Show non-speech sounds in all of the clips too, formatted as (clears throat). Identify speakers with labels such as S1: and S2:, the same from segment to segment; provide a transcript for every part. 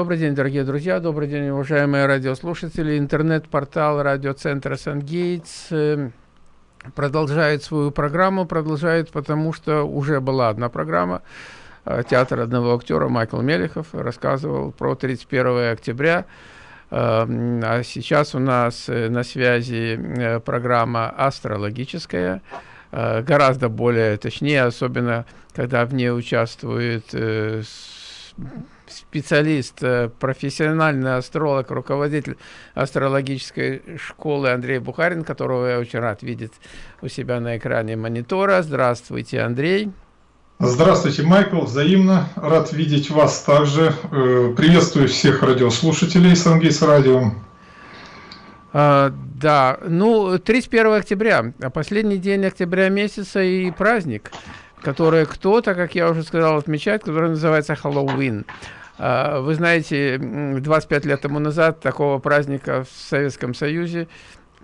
S1: Добрый день, дорогие друзья, добрый день, уважаемые радиослушатели. Интернет-портал радиоцентра «Сангейтс» э, продолжает свою программу, продолжает, потому что уже была одна программа. Э, театр одного актера Майкл Мелехов рассказывал про 31 октября. А сейчас у нас на связи программа астрологическая, гораздо более точнее, особенно когда в ней участвует специалист, э, профессиональный астролог, руководитель астрологической школы Андрей Бухарин, которого я очень рад видеть у себя на экране монитора. Здравствуйте, Андрей.
S2: Здравствуйте, Майкл. Взаимно рад видеть вас также. Э, приветствую всех радиослушателей Сангейс Радио.
S1: А, да, ну, 31 октября, последний день октября месяца и праздник, который кто-то, как я уже сказал, отмечает, который называется Хэллоуин. А, вы знаете, 25 лет тому назад такого праздника в Советском Союзе,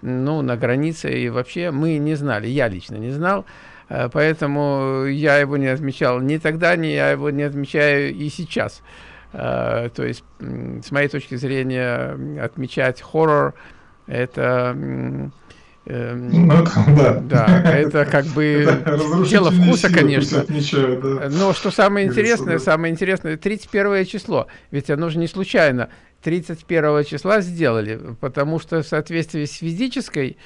S1: ну, на границе и вообще мы не знали, я лично не знал, а, поэтому я его не отмечал ни тогда, ни я его не отмечаю и сейчас. А, то есть, с моей точки зрения, отмечать хоррор – это ну, да. да, это как бы (laughs) дело вкуса, конечно. Отмечают, да. Но что самое интересное, самое интересное, 31 число, ведь оно же не случайно. 31 числа сделали, потому что в соответствии с физической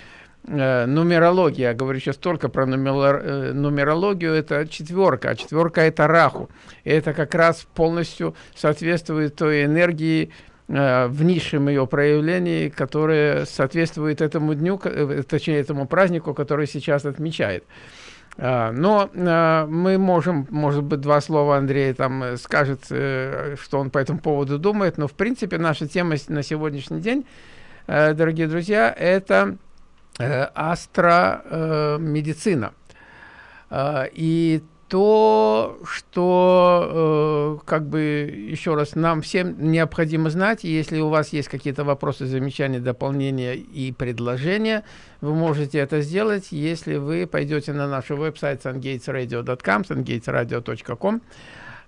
S1: э, нумерологией, я говорю сейчас только про нумер, э, нумерологию, это четверка, а четверка это раху. И это как раз полностью соответствует той энергии, в низшем ее проявлении, которое соответствует этому дню, э, точнее этому празднику, который сейчас отмечает. А, но э, мы можем, может быть, два слова Андрей там скажет, что он по этому поводу думает, но в принципе наша тема на сегодняшний день, дорогие друзья, это астромедицина. И то, что, э, как бы, еще раз, нам всем необходимо знать, если у вас есть какие-то вопросы, замечания, дополнения и предложения, вы можете это сделать, если вы пойдете на наш веб-сайт sungatesradio.com, sungatesradio.com,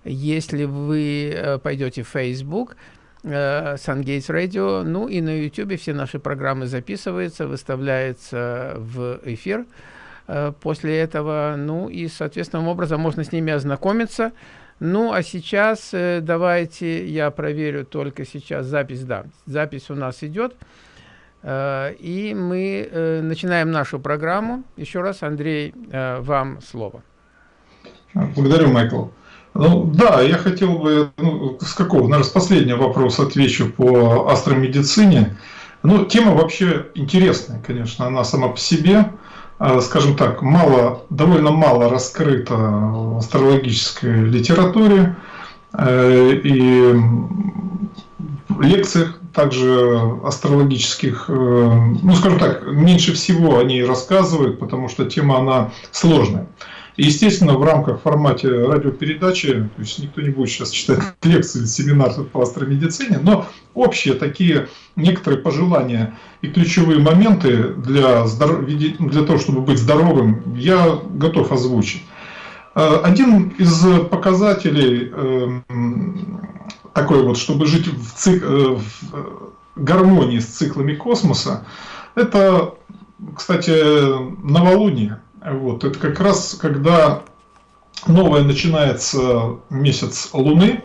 S1: если вы э, пойдете в Facebook, э, Sungates Radio, ну и на YouTube все наши программы записываются, выставляются в эфир, после этого. Ну и, соответственным образом, можно с ними ознакомиться. Ну, а сейчас э, давайте я проверю только сейчас запись. Да, запись у нас идет. Э, и мы э, начинаем нашу программу. Еще раз, Андрей, э, вам слово.
S2: Благодарю, Майкл. Ну, да, я хотел бы, ну, с какого, наверное, с последнего вопроса отвечу по астромедицине. Ну, тема вообще интересная, конечно, она сама по себе. А, скажем так, мало, довольно мало раскрыто в астрологической литературе э, и лекциях также астрологических, э, ну скажем так, меньше всего они рассказывают, потому что тема она сложная. Естественно, в рамках формате радиопередачи, то есть никто не будет сейчас читать лекции, семинар по астромедицине, но общие такие некоторые пожелания и ключевые моменты для, для того, чтобы быть здоровым, я готов озвучить. Э, один из показателей эм, такой вот, чтобы жить в, цик... Э, в гармонии с циклами космоса, это, кстати, новолуние. Вот, это как раз когда новое начинается месяц Луны,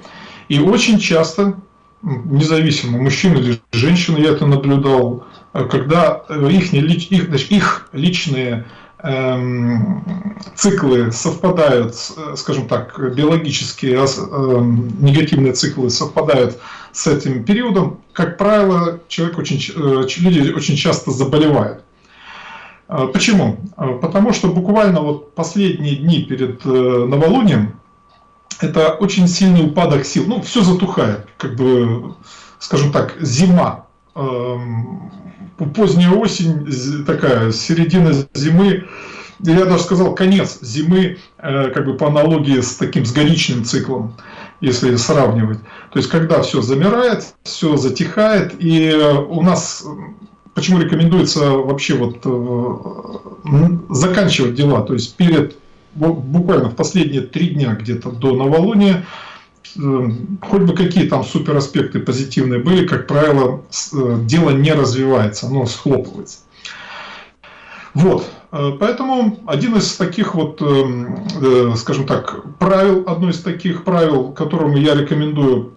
S2: и очень часто, независимо, мужчина или женщина, я это наблюдал, когда их, их, их личные эм, циклы совпадают, скажем так, биологические э, негативные циклы совпадают с этим периодом, как правило, человек очень, э, люди очень часто заболевают. А, почему? А, потому что буквально вот последние дни перед э, новолунием это очень сильный упадок сил. Ну, все затухает, как бы, скажем так, зима. Эм, поздняя осень, такая середина зимы, я даже сказал конец зимы, э, как бы по аналогии с таким с годичным циклом, если сравнивать. То есть, когда все замирает, все затихает, и у нас почему рекомендуется вообще вот э, заканчивать дела, то есть перед буквально в последние три дня где-то до новолуния хоть бы какие там супер аспекты позитивные были, как правило, дело не развивается, оно схлопывается. Вот, поэтому один из таких вот, скажем так, правил, одно из таких правил, которому я рекомендую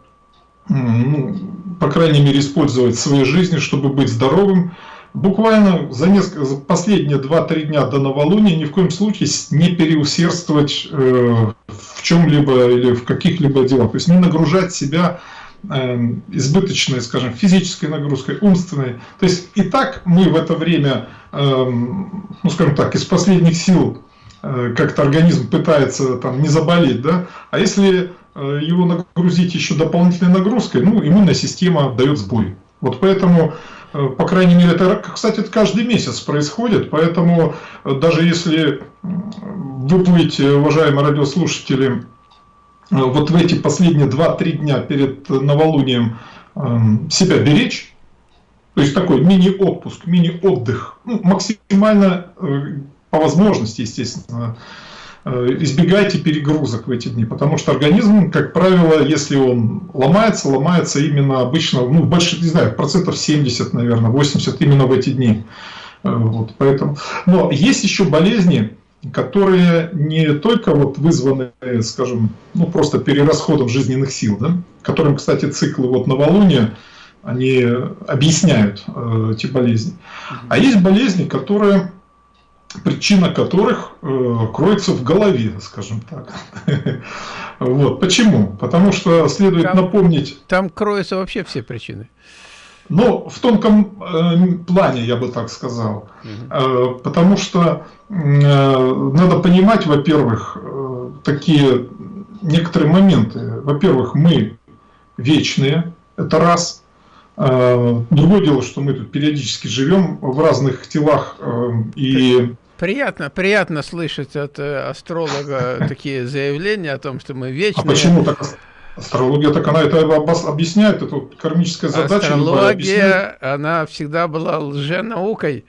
S2: ну, по крайней мере, использовать в своей жизни, чтобы быть здоровым. Буквально за, несколько, за последние 2-3 дня до новолуния ни в коем случае не переусердствовать э, в чем-либо или в каких-либо делах. То есть не нагружать себя э, избыточной, скажем, физической нагрузкой, умственной. То есть и так мы в это время, э, ну скажем так, из последних сил э, как-то организм пытается там не заболеть, да, а если его нагрузить еще дополнительной нагрузкой, ну, иммунная система дает сбой. Вот поэтому, э, по крайней мере, это, кстати, это каждый месяц происходит, поэтому э, даже если вы будете, уважаемые радиослушатели, вот в эти последние 2-3 дня перед новолунием себя беречь, то есть такой мини-отпуск, мини-отдых, ну, максимально по возможности, естественно, Э, избегайте перегрузок в эти дни, потому что организм, как правило, если он ломается, ломается именно обычно, ну, больше, не знаю, процентов 70, наверное, 80 именно в эти дни. Э, вот, поэтому. Но есть еще болезни, которые не только вот вызваны, скажем, ну, просто перерасходом жизненных сил, да, которым, кстати, циклы вот новолуния, они объясняют э, эти болезни. А есть болезни, которые причина которых э, кроется в голове, скажем так. (laughs) вот. Почему? Потому что следует
S1: там,
S2: напомнить...
S1: Там кроются вообще все причины.
S2: Ну, в тонком э, плане, я бы так сказал. Угу. потому что надо понимать, во-первых, такие некоторые моменты. Во-первых, мы вечные, это раз. Другое дело, что мы тут периодически живем в разных телах и
S1: Приятно, приятно слышать от э, астролога (laughs) такие заявления о том, что мы вечные.
S2: А почему так? Астрология, так она это объясняет, это кармическая задача.
S1: Астрология, она всегда была лженаукой.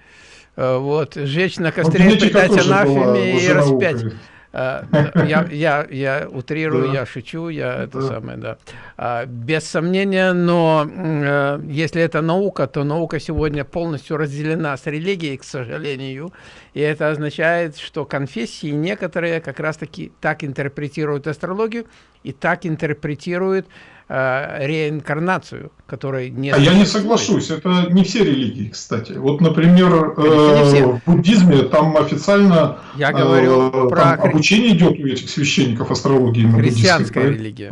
S1: Э, вот, жечь на костре, предать анафеме и распять. А, я, я, я утрирую, да. я шучу, я это да. самое, да. А, без сомнения, но э, если это наука, то наука сегодня полностью разделена с религией, к сожалению. И это означает, что конфессии некоторые как раз-таки так интерпретируют астрологию и так интерпретируют э, реинкарнацию, которой
S2: нет. А я не соглашусь, это не все религии, кстати. Вот, например, э, в буддизме там официально
S1: я говорю э, про
S2: обучение идет у этих священников астрологии.
S1: Христианская религия.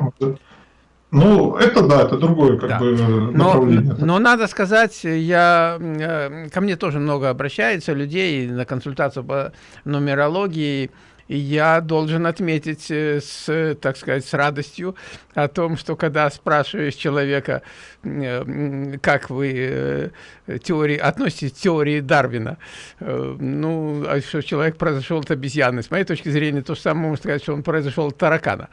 S2: Ну, это да, это другое как да. бы
S1: направление. Но, но надо сказать, я, э, ко мне тоже много обращается людей на консультацию по нумерологии, и я должен отметить э, с, так сказать, с радостью о том, что когда спрашиваешь человека, э, как вы э, теории, относитесь к теории Дарвина, ну, а что человек произошел от обезьяны. С моей точки зрения, то же самое можно сказать, что он произошел от таракана.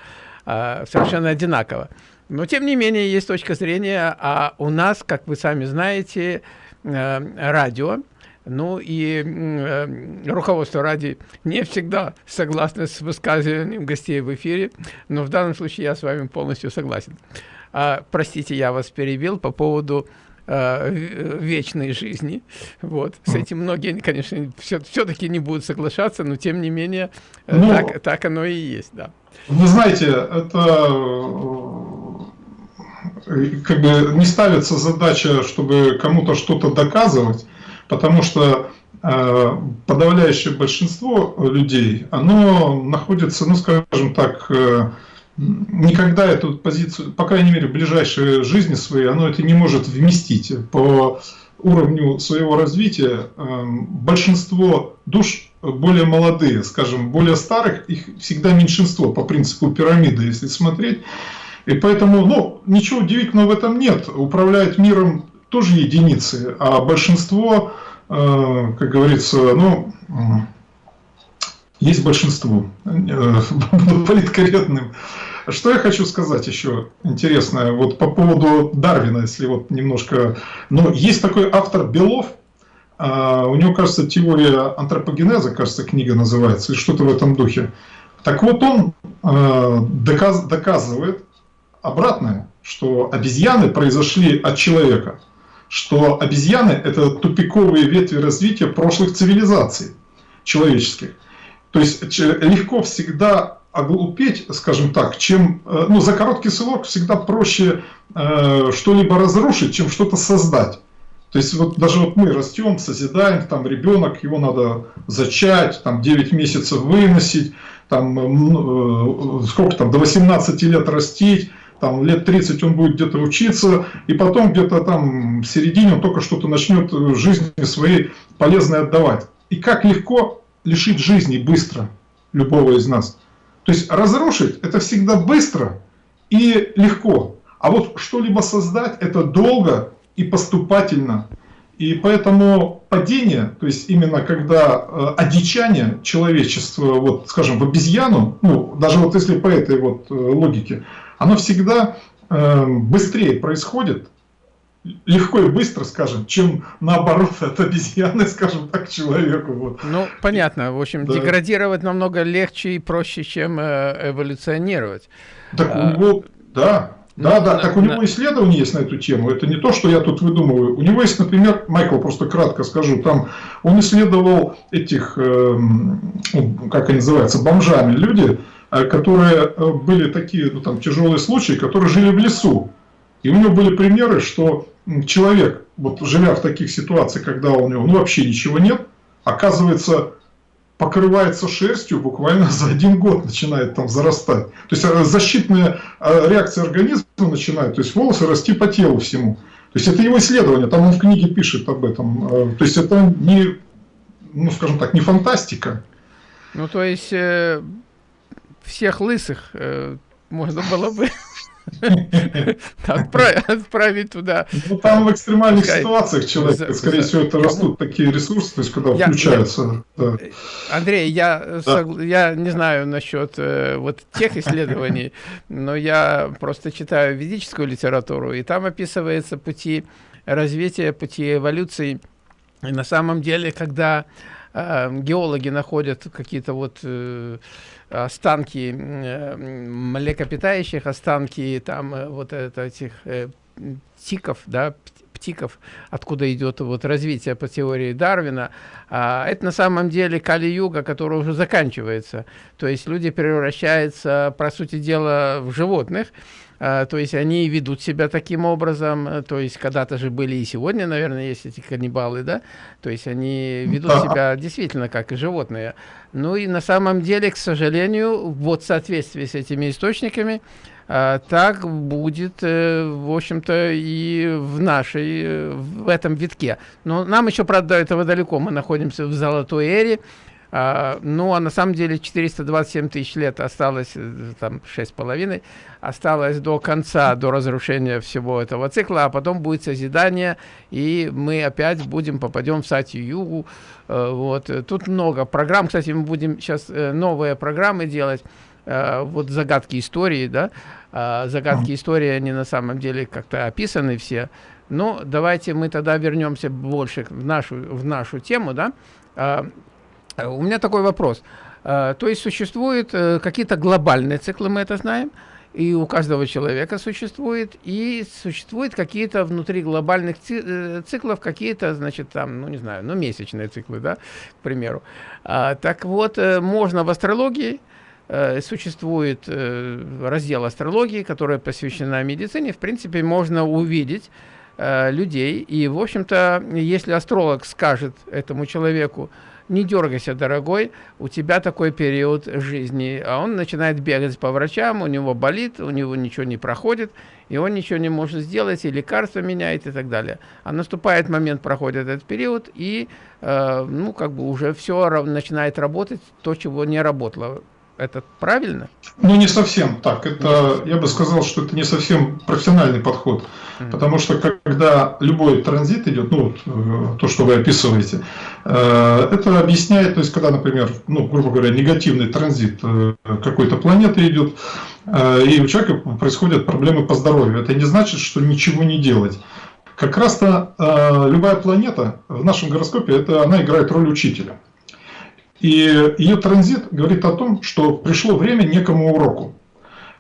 S1: А, совершенно одинаково. Но, тем не менее, есть точка зрения, а у нас, как вы сами знаете, радио, ну и э, руководство ради не всегда согласно с высказыванием гостей в эфире, но в данном случае я с вами полностью согласен. А, простите, я вас перебил по поводу э, вечной жизни. Вот. С этим многие, конечно, все-таки не будут соглашаться, но тем не менее э, ну, так, так оно и есть. Да.
S2: Вы знаете, это э, как бы не ставится задача, чтобы кому-то что-то доказывать, потому что э, подавляющее большинство людей, оно находится, ну скажем так, э, никогда эту позицию, по крайней мере в ближайшей жизни своей, оно это не может вместить по уровню своего развития. Э, большинство душ более молодые, скажем, более старых, их всегда меньшинство по принципу пирамиды, если смотреть. И поэтому, ну, ничего удивительного в этом нет. Управляет миром тоже единицы, а большинство, э, как говорится, ну, есть большинство. Э, буду политкорректным. Что я хочу сказать еще интересное, вот по поводу Дарвина, если вот немножко... Ну, есть такой автор Белов, а, у него, кажется, теория антропогенеза, кажется, книга называется, и что-то в этом духе. Так вот, он э, доказ, доказывает, обратное, что обезьяны произошли от человека, что обезьяны – это тупиковые ветви развития прошлых цивилизаций человеческих. То есть легко всегда оглупеть, скажем так, чем э, ну, за короткий срок всегда проще э, что-либо разрушить, чем что-то создать. То есть вот даже вот мы растем, созидаем, там ребенок, его надо зачать, там 9 месяцев выносить, там э, сколько там, до 18 лет растить, там лет 30 он будет где-то учиться, и потом где-то там в середине он только что-то начнет жизни своей полезной отдавать. И как легко лишить жизни быстро любого из нас. То есть разрушить это всегда быстро и легко. А вот что-либо создать это долго и поступательно. И поэтому падение, то есть именно когда э, одичание человечества, вот, скажем, в обезьяну, ну, даже вот если по этой вот э, логике, оно всегда э, быстрее происходит, легко и быстро, скажем, чем наоборот (laughs) от обезьяны, скажем так, человеку. Вот.
S1: Ну, понятно. В общем, да. деградировать намного легче и проще, чем э, эволюционировать.
S2: Так а... у него, да, да, ну, да, на, так у него исследования есть на эту тему. Это не то, что я тут выдумываю. У него есть, например, Майкл, просто кратко скажу, там он исследовал этих, э, как они называются, бомжами, люди, которые э, были такие, ну там тяжелые случаи, которые жили в лесу. И у него были примеры, что человек, вот живя в таких ситуациях, когда у него ну, вообще ничего нет, оказывается, покрывается шерстью буквально за один год начинает там зарастать. То есть э, защитная э, реакция организма начинает, то есть волосы расти по телу всему. То есть это его исследование, там он в книге пишет об этом. Э, то есть это не, ну скажем так, не фантастика.
S1: Ну то есть э, всех лысых э, можно было бы (laughs) Отправить туда.
S2: Ну, там в экстремальных ситуациях человек, скорее всего, это растут такие ресурсы, то есть, когда включаются.
S1: Андрей, я, я не знаю насчет э, вот тех исследований, (laughs) но я просто читаю ведическую литературу, и там описываются пути развития, пути эволюции. И на самом деле, когда э, геологи находят какие-то вот э, останки э, млекопитающих, останки там э, вот этих э, тиков, да, птиков, откуда идет вот развитие по теории Дарвина, а, это на самом деле Кали-юга, которая уже заканчивается. То есть люди превращаются, по сути дела, в животных, то есть они ведут себя таким образом, э, то есть когда-то же были и сегодня, наверное, есть эти каннибалы, да, то есть они ведут себя действительно как и животные. Ну и на самом деле, к сожалению, вот в соответствии с этими источниками, а, так будет, э, в общем-то, и в нашей, э, в этом витке. Но нам еще, правда, до этого далеко, мы находимся в золотой эре, а, ну, а на самом деле 427 тысяч лет осталось, э, там, шесть с половиной, осталось до конца, до разрушения всего этого цикла, а потом будет созидание, и мы опять будем, попадем в Сатью-Югу. Э, вот. Тут много программ, кстати, мы будем сейчас э, новые программы делать, вот загадки истории, да, а, загадки истории, они на самом деле как-то описаны все, но давайте мы тогда вернемся больше в нашу, в нашу тему, да, а, у меня такой вопрос. Э, то есть существуют э, какие-то глобальные циклы, мы это знаем, и у каждого человека существует, и существуют какие-то внутри глобальных циклов, какие-то, значит, там, ну, не знаю, ну, месячные циклы, да, к примеру. А, так вот, можно в астрологии, существует раздел астрологии, который посвящена медицине, в принципе, можно увидеть людей, и, в общем-то, если астролог скажет этому человеку, не дергайся, дорогой, у тебя такой период жизни. А он начинает бегать по врачам, у него болит, у него ничего не проходит, и он ничего не может сделать, и лекарства меняет и так далее. А наступает момент, проходит этот период, и, э, ну, как бы уже все начинает работать, то, чего не работало. Это правильно?
S2: Ну, не совсем так. Это, я бы сказал, что это не совсем профессиональный подход. Mm. Потому что когда любой транзит идет, ну, вот, э, то, что вы описываете, э, это объясняет, то есть, когда, например, ну, грубо говоря, негативный транзит э, какой-то планеты идет, и у человека происходят проблемы по здоровью. Это не значит, что ничего не делать. Как раз-то любая планета в нашем гороскопе, это она играет роль учителя. И ее транзит говорит о том, что пришло время некому уроку.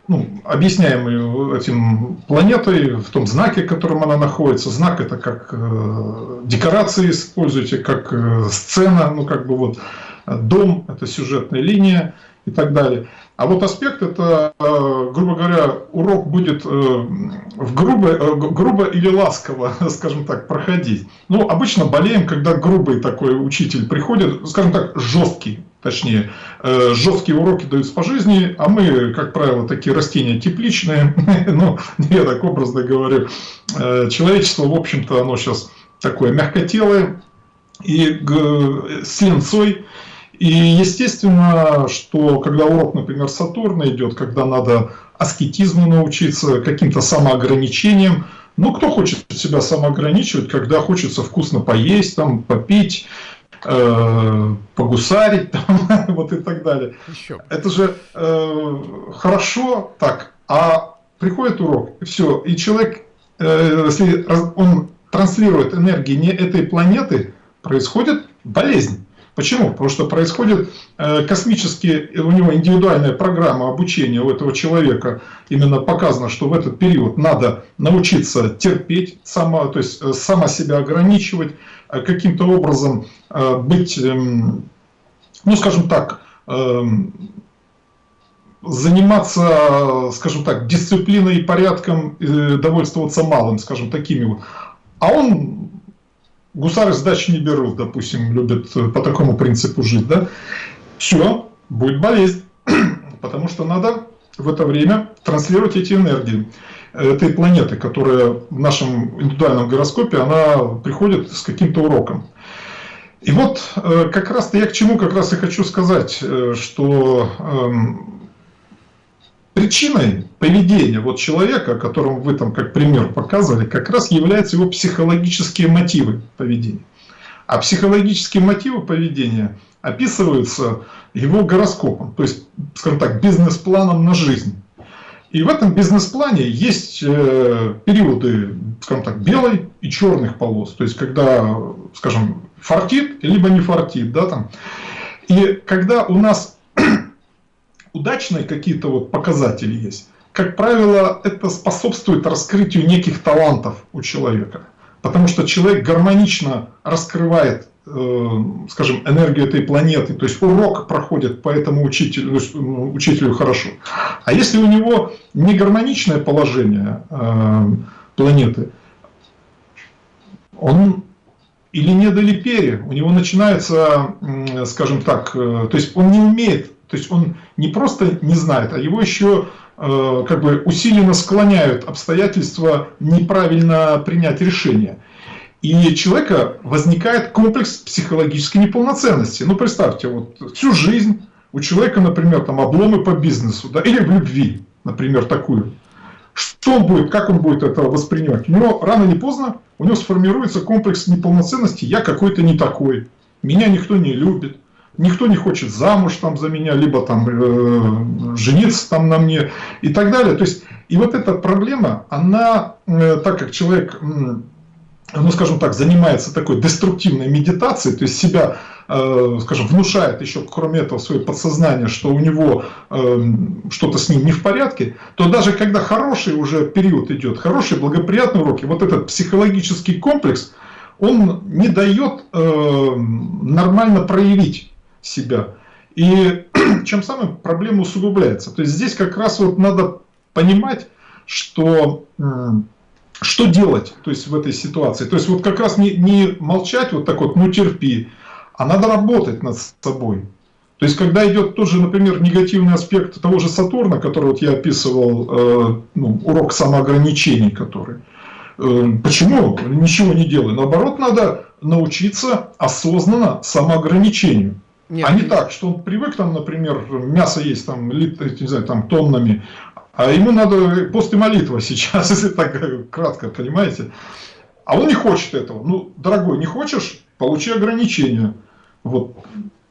S2: ну, объясняемый этим планетой, в том знаке, в котором она находится. Знак это как э, декорации используйте, как э, сцена, ну как бы вот дом, это сюжетная линия и так далее. А вот аспект это, э, грубо говоря, урок будет э, в грубо, э, грубо или ласково, (laughs) скажем так, проходить. Ну, обычно болеем, когда грубый такой учитель приходит, скажем так, жесткий, точнее, жесткие уроки даются по жизни, а мы, как правило, такие растения тепличные, (laughs) ну, я так образно говорю, человечество, в общем-то, оно сейчас такое мягкотелое, и с ленцой, и естественно, что когда урок, например, Сатурна идет, когда надо аскетизму научиться, каким-то самоограничением, ну, кто хочет себя самоограничивать, когда хочется вкусно поесть, там, попить, э, погусарить, (laughs) там, вот и так далее. Еще. Это же э, хорошо так, а приходит урок, и все, и человек, э, если он транслирует энергии не этой планеты, происходит болезнь. Почему? Потому что происходит э, космически, у него индивидуальная программа обучения у этого человека. Именно показано, что в этот период надо научиться терпеть, само, то есть э, сама себя ограничивать, э, каким-то образом быть, эм, ну скажем так, эм, заниматься, скажем так, дисциплиной и порядком, довольствоваться малым, скажем, такими вот. А он гусары сдачи не берут, допустим, любят э, по такому принципу жить, да, все, будет болезнь, (clears throat) потому что надо в это время транслировать эти энергии этой планеты, которая в нашем индивидуальном гороскопе, она приходит с каким-то уроком. И вот э, как раз-то я к чему как раз и хочу сказать, э, что эм, Причиной поведения вот человека, которому вы там как пример показывали, как раз являются его психологические мотивы поведения. А психологические мотивы поведения описываются его гороскопом, то есть, скажем так, бизнес-планом на жизнь. И в этом бизнес-плане есть э, периоды, скажем так, белой и черных полос. То есть, когда, скажем, фартит, либо не фартит. Да, там. И когда у нас удачные какие-то вот показатели есть, как правило, это способствует раскрытию неких талантов у человека. Потому что человек гармонично раскрывает, э, скажем, энергию этой планеты. То есть урок проходит по этому учителю, ну, учителю хорошо. А если у него не гармоничное положение э, планеты, он или не долипери, у него начинается, скажем так, э, то есть он не умеет то есть он не просто не знает, а его еще э, как бы усиленно склоняют обстоятельства неправильно принять решение. И у человека возникает комплекс психологической неполноценности. Ну, представьте, вот всю жизнь у человека, например, там обломы по бизнесу, да, или в любви, например, такую. Что он будет, как он будет это воспринимать? У него рано или поздно у него сформируется комплекс неполноценности, я какой-то не такой, меня никто не любит, никто не хочет замуж там за меня, либо там э, жениться там на мне и так далее. То есть, и вот эта проблема, она, э, так как человек, э, ну скажем так, занимается такой деструктивной медитацией, то есть себя, э, скажем, внушает еще, кроме этого, свое подсознание, что у него э, что-то с ним не в порядке, то даже когда хороший уже период идет, хорошие благоприятные уроки, вот этот психологический комплекс, он не дает э, нормально проявить себя. И (clears throat) чем самым проблема усугубляется. То есть здесь как раз вот надо понимать, что что делать то есть в этой ситуации. То есть вот как раз не, не молчать вот так вот, ну терпи, а надо работать над собой. То есть когда идет тот же, например, негативный аспект того же Сатурна, который вот я описывал, э, ну, урок самоограничений, который. Э, почему ничего не делаю? Наоборот, надо научиться осознанно самоограничению. Нет, а не так, что он привык там, например, мясо есть там, лит, не знаю, там тоннами, а ему надо пост и молитва (laughs) сейчас, если так кратко, понимаете? А он не хочет этого. Ну, дорогой, не хочешь, получи ограничения. Вот,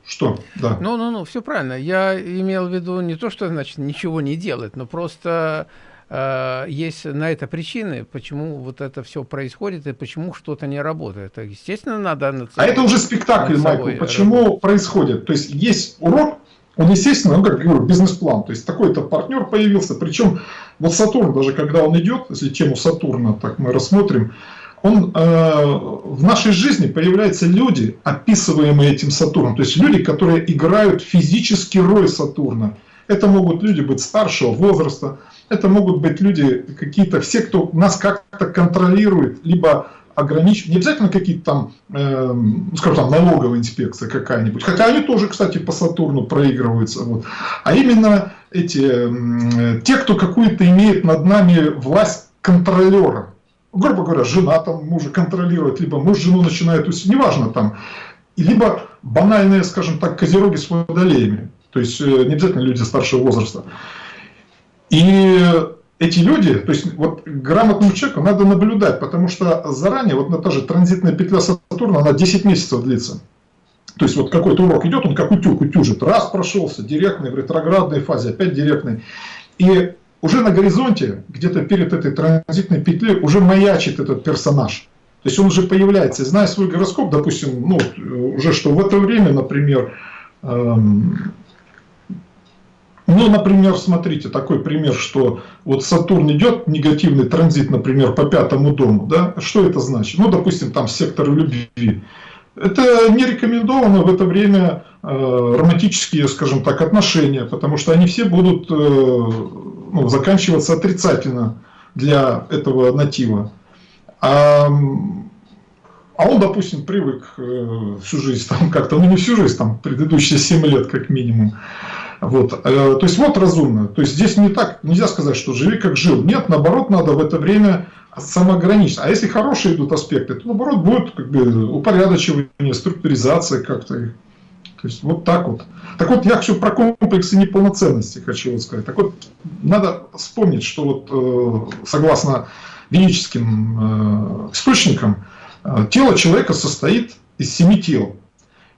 S2: что? Да.
S1: Ну, ну, ну, все правильно. Я имел в виду не то, что значит ничего не делать, но просто есть на это причины, почему вот это все происходит и почему что-то не работает. Естественно, надо...
S2: Над собой, а это уже спектакль, Майкл. Почему работать. происходит? То есть есть урок, он, естественно, ну, как говорю, бизнес-план. То есть такой-то партнер появился. Причем вот Сатурн, даже когда он идет, если тему Сатурна так мы рассмотрим, он, э, в нашей жизни появляются люди, описываемые этим Сатурном. То есть люди, которые играют физически роль Сатурна. Это могут люди быть старшего возраста, это могут быть люди какие-то, все, кто нас как-то контролирует, либо ограничивают, не обязательно какие-то там, э, скажем, там налоговая инспекция какая-нибудь, хотя они тоже, кстати, по Сатурну проигрываются, вот. а именно эти, э, те, кто какую-то имеет над нами власть контролера, грубо говоря, жена там мужа контролирует, либо муж жену начинает, неважно там, либо банальные, скажем так, козероги с водолеями, то есть э, не обязательно люди старшего возраста. И эти люди, то есть вот грамотному человеку надо наблюдать, потому что заранее, вот на та же транзитная петля Сатурна, она 10 месяцев длится. То есть вот какой-то урок идет, он как утюг утюжит. Раз прошелся, директный, в ретроградной фазе, опять директный. И уже на горизонте, где-то перед этой транзитной петлей, уже маячит этот персонаж. То есть он уже появляется. И зная свой гороскоп, допустим, ну, уже что в это время, например, эм, ну, например, смотрите, такой пример, что вот Сатурн идет, негативный транзит, например, по пятому дому, да, что это значит? Ну, допустим, там сектор любви. Это не рекомендовано в это время э, романтические, скажем так, отношения, потому что они все будут э, ну, заканчиваться отрицательно для этого натива. А, а он, допустим, привык э, всю жизнь, там как-то, ну не всю жизнь, там предыдущие 7 лет как минимум, вот. Э, то есть вот разумно. То есть здесь не так, нельзя сказать, что живи как жил. Нет, наоборот, надо в это время самоограничиться. А если хорошие идут аспекты, то наоборот будет как бы упорядочивание, структуризация как-то. То есть вот так вот. Так вот, я хочу про комплексы неполноценности хочу вот сказать. Так вот, надо вспомнить, что вот э, согласно ведическим э, источникам, тело человека состоит из семи тел.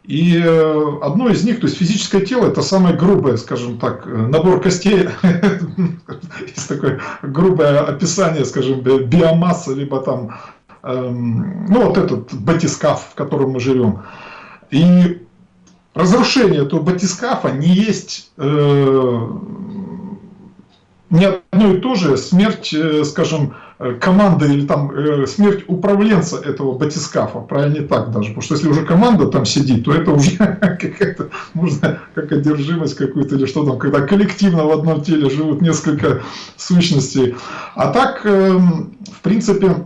S2: И э, одно из них, то есть физическое тело, это самое грубое, скажем так, э, набор костей, (laughs) есть такое грубое описание, скажем, биомассы, либо там, эм, ну вот этот батискаф, в котором мы живем. И разрушение этого батискафа не есть э, не одно и то же смерть, скажем, э, команды или там э, смерть управленца этого батискафа, правильно так даже, потому что если уже команда там сидит, то это уже (laughs) какая-то, можно как одержимость какую-то или что там, когда коллективно в одном теле живут несколько сущностей. А так, эм, в принципе,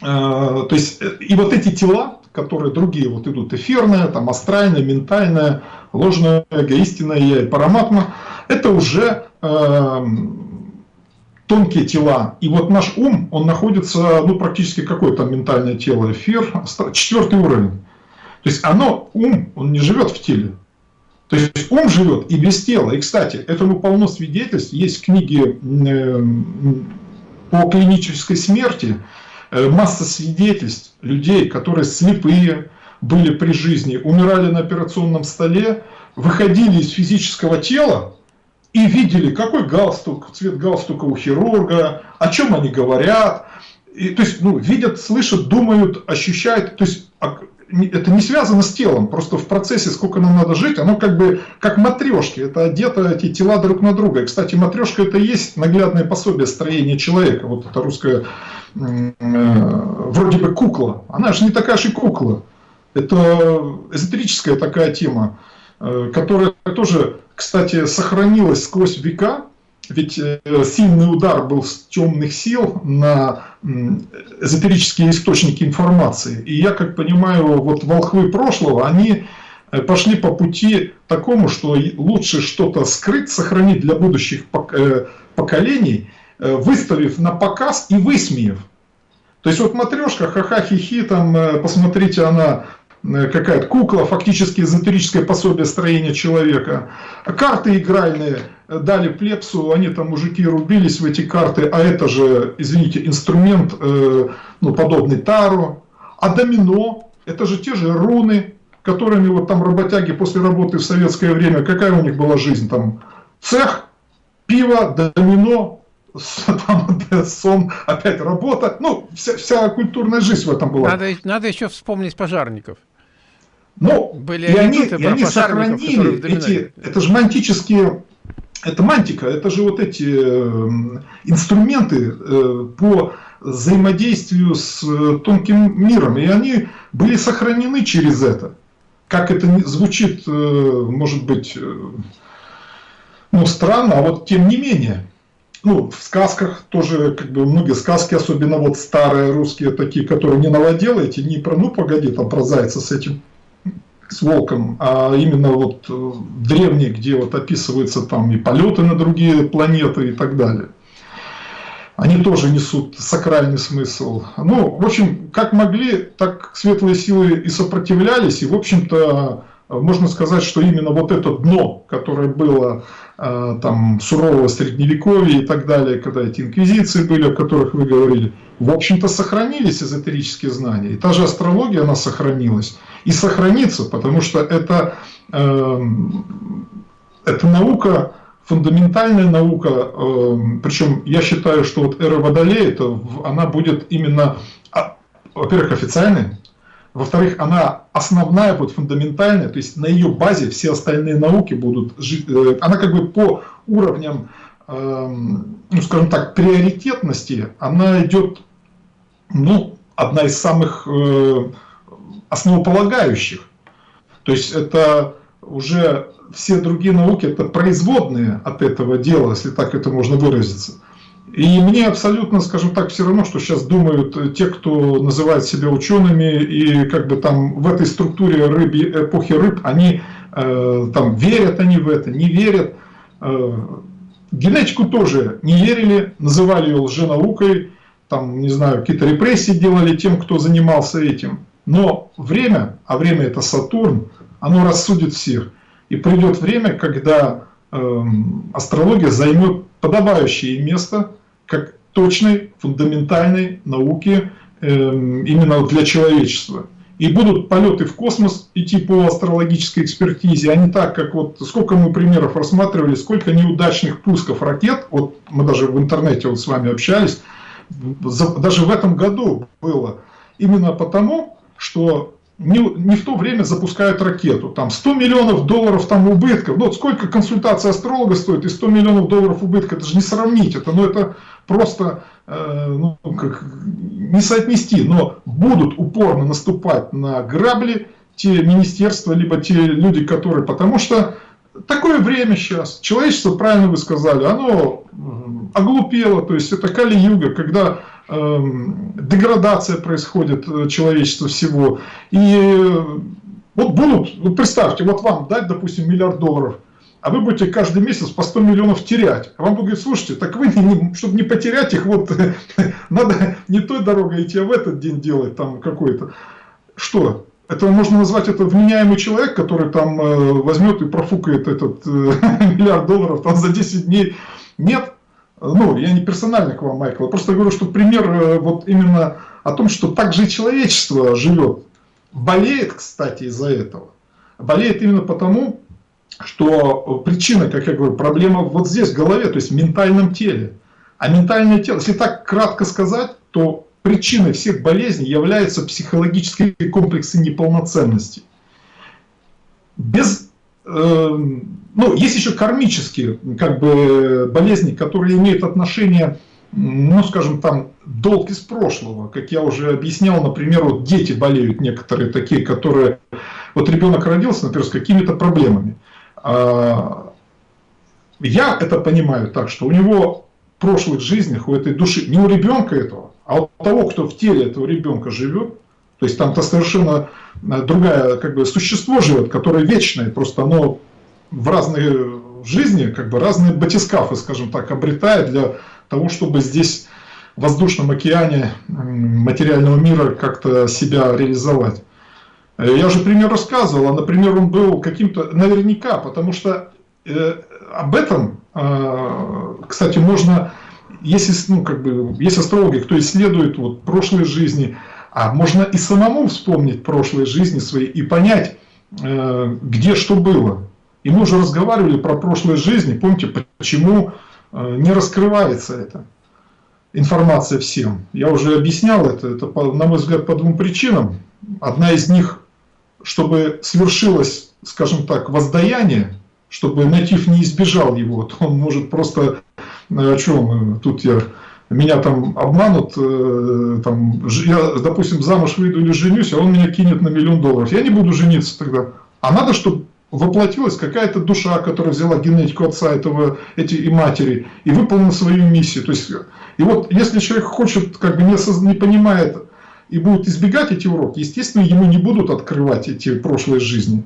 S2: то есть и вот эти тела, которые другие вот идут, эфирное, там астральное, ментальное, ложное, эгоистинное я и параматма, это уже э, тонкие тела. И вот наш ум, он находится, ну, практически какое там ментальное тело, эфир, четвертый уровень. То есть оно, ум, он не живет в теле. То есть ум живет и без тела. И, кстати, этому полно свидетельств. Есть книги по клинической смерти, э, масса свидетельств людей, которые слепые были при жизни, умирали на операционном столе, выходили из физического тела, и видели, какой галстук, цвет галстука у хирурга, о чем они говорят. И, то есть, ну, видят, слышат, думают, ощущают. То есть, это не связано с телом, просто в процессе, сколько нам надо жить, оно как бы как матрешки, это одето эти тела друг на друга. И, кстати, матрешка это и есть наглядное пособие строения человека. Вот это русская э, вроде бы кукла, она же не такая же кукла. Это эзотерическая такая тема, э, которая тоже кстати, сохранилось сквозь века, ведь э, сильный удар был с темных сил на эзотерические источники информации. И я, как понимаю, вот волхвы прошлого, они э, пошли по пути такому, что лучше что-то скрыть, сохранить для будущих э, поколений, выставив на показ и высмеяв. То есть вот матрешка, ха-ха-хи-хи, там, посмотрите, она Э, какая-то кукла, фактически эзотерическое пособие строения человека. Карты игральные дали плепсу, они там, мужики, рубились в эти карты, а это же, извините, инструмент, э, ну, подобный Тару. А домино, это же те же руны, которыми вот там работяги после работы в советское время, какая у них была жизнь там? Цех, пиво, домино, там, (laughs) сон, опять работа. Ну, вся, вся культурная жизнь в этом была.
S1: Надо, надо еще вспомнить пожарников.
S2: Ну, Были и они, и они сохранили эти, это же мантические, это мантика, это же вот эти э, инструменты э, по взаимодействию с э, тонким миром, и они были сохранены через это. Как это звучит, может быть, ну, странно, а вот тем не менее. Ну, в сказках тоже, как бы, многие сказки, особенно вот старые русские, такие, которые не новоделаете, не про, ну, погоди, там, про зайца с этим с волком, а именно вот э, древние, где вот описываются там и полеты на другие планеты и так далее. Они тоже несут сакральный смысл. Ну, в общем, как могли, так светлые силы и сопротивлялись, и, в общем-то, можно сказать, что именно вот это дно, которое было э, там сурового средневековья и так далее, когда эти инквизиции были, о которых вы говорили, в общем-то сохранились эзотерические знания. И та же астрология, она сохранилась и сохранится, потому что это, э, это наука, фундаментальная наука, э, причем я считаю, что вот эра Водолея, это, она будет именно, а, во-первых, официальной, во-вторых, она основная, будет фундаментальная, то есть на ее базе все остальные науки будут жить, э, она как бы по уровням, э, ну, скажем так, приоритетности, она идет, ну, одна из самых э, основополагающих. То есть это уже все другие науки, это производные от этого дела, если так это можно выразиться. И мне абсолютно, скажем так, все равно, что сейчас думают те, кто называет себя учеными, и как бы там в этой структуре рыби, эпохи рыб, они э, там верят они в это, не верят. Э, генетику тоже не верили, называли ее лженаукой, там, не знаю, какие-то репрессии делали тем, кто занимался этим. Но время, а время это Сатурн, оно рассудит всех. И придет время, когда э, астрология займет подобающее место как точной, фундаментальной науки э, именно для человечества. И будут полеты в космос идти по астрологической экспертизе, а не так, как вот сколько мы примеров рассматривали, сколько неудачных пусков ракет, вот мы даже в интернете вот с вами общались, даже в этом году было. Именно потому, что не, не в то время запускают ракету. Там 100 миллионов долларов там убытков. Ну, вот сколько консультация астролога стоит и 100 миллионов долларов убытка, это же не сравнить. Это, ну, это просто э, ну, как, не соотнести. Но будут упорно наступать на грабли те министерства, либо те люди, которые... Потому что такое время сейчас. Человечество, правильно вы сказали, оно оглупело. То есть это Кали-Юга, когда деградация происходит э, человечества всего. И э, вот будут, вот представьте, вот вам дать, допустим, миллиард долларов, а вы будете каждый месяц по 100 миллионов терять. А вам будут слушайте, так вы, не, чтобы не потерять их, вот (laughs) надо не той дорогой идти, а в этот день делать там какой-то. Что? Это можно назвать это вменяемый человек, который там э, возьмет и профукает этот (laughs) миллиард долларов там за 10 дней. Нет, ну, я не персонально к вам, Майкл, я просто говорю, что пример э, вот именно о том, что так же и человечество живет. Болеет, кстати, из-за этого. Болеет именно потому, что причина, как я говорю, проблема вот здесь, в голове, то есть в ментальном теле. А ментальное тело, если так кратко сказать, то причиной всех болезней являются психологические комплексы неполноценности. Без ну, есть еще кармические как бы, болезни, которые имеют отношение, ну, скажем, там, долг из прошлого. Как я уже объяснял, например, вот дети болеют некоторые такие, которые... Вот ребенок родился, например, с какими-то проблемами. А, я это понимаю так, что у него в прошлых жизнях, у этой души, не у ребенка этого, а у того, кто в теле этого ребенка живет, то есть там-то совершенно другая как бы, существо живет, которое вечное, просто оно в разные жизни, как бы разные батискафы, скажем так, обретает для того, чтобы здесь в воздушном океане материального мира как-то себя реализовать. Э, я уже пример рассказывал, а, например, он был каким-то, наверняка, потому что э, об этом, э, кстати, можно, если, ну, как бы, есть астрологи, кто исследует вот, прошлые жизни, а можно и самому вспомнить прошлые жизни свои и понять, э, где что было. И мы уже разговаривали про прошлые жизни, помните, почему э, не раскрывается эта информация всем. Я уже объяснял это, это, на мой взгляд, по двум причинам. Одна из них чтобы свершилось, скажем так, воздаяние, чтобы натив не избежал его, то он может просто, о чем тут я, меня там обманут, э, там, я, допустим, замуж выйду или женюсь, а он меня кинет на миллион долларов. Я не буду жениться тогда. А надо, чтобы воплотилась какая-то душа, которая взяла генетику отца этого, эти и матери, и выполнила свою миссию. То есть, и вот если человек хочет, как бы не, не понимает и будет избегать эти уроки, естественно, ему не будут открывать эти прошлые жизни.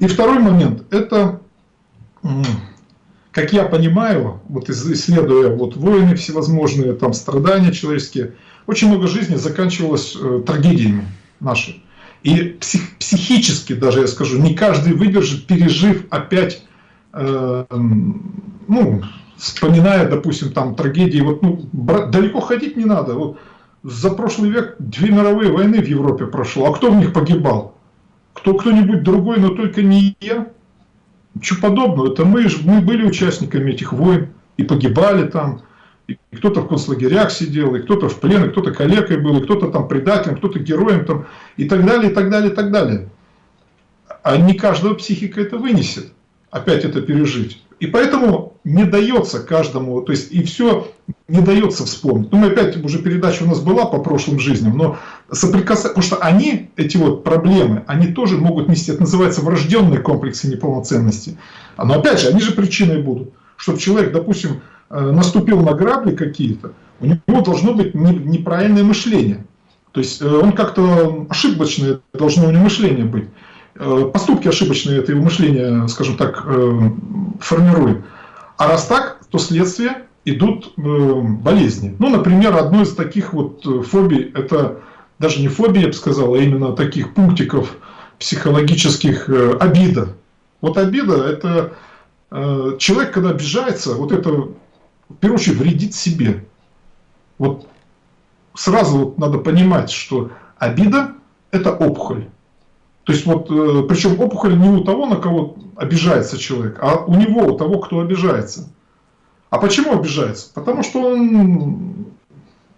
S2: И второй момент, это как я понимаю, вот исследуя вот войны всевозможные, там страдания человеческие, очень много жизни заканчивалось э, трагедиями нашими. И псих, психически даже, я скажу, не каждый выдержит, пережив опять, э, ну, вспоминая, допустим, там трагедии, вот, ну, далеко ходить не надо. Вот за прошлый век две мировые войны в Европе прошло, а кто в них погибал? Кто, кто-нибудь другой, но только не я. Ничего подобного. Это мы, мы были участниками этих войн и погибали там. И кто-то в концлагерях сидел, и кто-то в плен, и кто-то калекой был, и кто-то там предателем, кто-то героем там, и так далее, и так далее, и так далее. А не каждого психика это вынесет, опять это пережить. И поэтому не дается каждому, то есть и все не дается вспомнить. Ну, мы опять, уже передача у нас была по прошлым жизням, но соприкасаться, потому что они, эти вот проблемы, они тоже могут нести, это называется врожденные комплексы неполноценности. Но опять же, они же причиной будут. Чтобы человек, допустим, э, наступил на грабли какие-то, у него должно быть неправильное мышление. То есть э, он как-то ошибочное должно у него мышление быть. Э, поступки ошибочные это его мышление, скажем так, э, формирует. А раз так, то следствие идут э, болезни. Ну, например, одно из таких вот фобий, это даже не фобия, я бы сказал, а именно таких пунктиков психологических обида. Вот обида – это человек, когда обижается, вот это, в первую очередь, вредит себе. Вот сразу вот надо понимать, что обида – это опухоль. То есть вот, э, причем опухоль не у того, на кого обижается человек, а у него, у того, кто обижается. А почему обижается? Потому что он,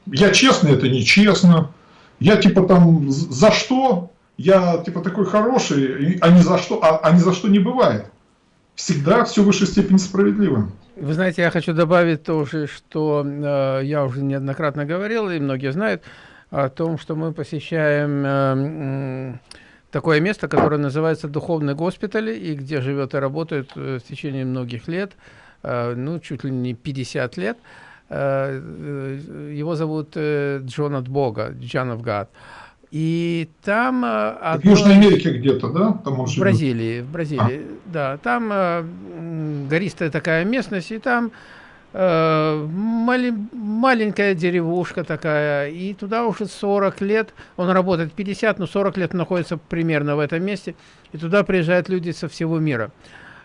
S2: я честный, это нечестно, я типа там за что, я типа такой хороший, а не за что, а, а не за что не бывает. Всегда все в высшей степени справедливо.
S1: Вы знаете, я хочу добавить тоже, что э, я уже неоднократно говорил, и многие знают о том, что мы посещаем э, такое место, которое называется Духовный госпиталь, и где живет и работает э, в течение многих лет, э, ну, чуть ли не 50 лет. Э, его зовут Джон от Бога, Джон of God. И там...
S2: Одно... В Южной Америке где-то, да? Там
S1: в Бразилии, в Бразилии, а. да. Там гористая такая местность, и там Э, маленькая деревушка такая, и туда уже 40 лет, он работает 50, но 40 лет находится примерно в этом месте, и туда приезжают люди со всего мира.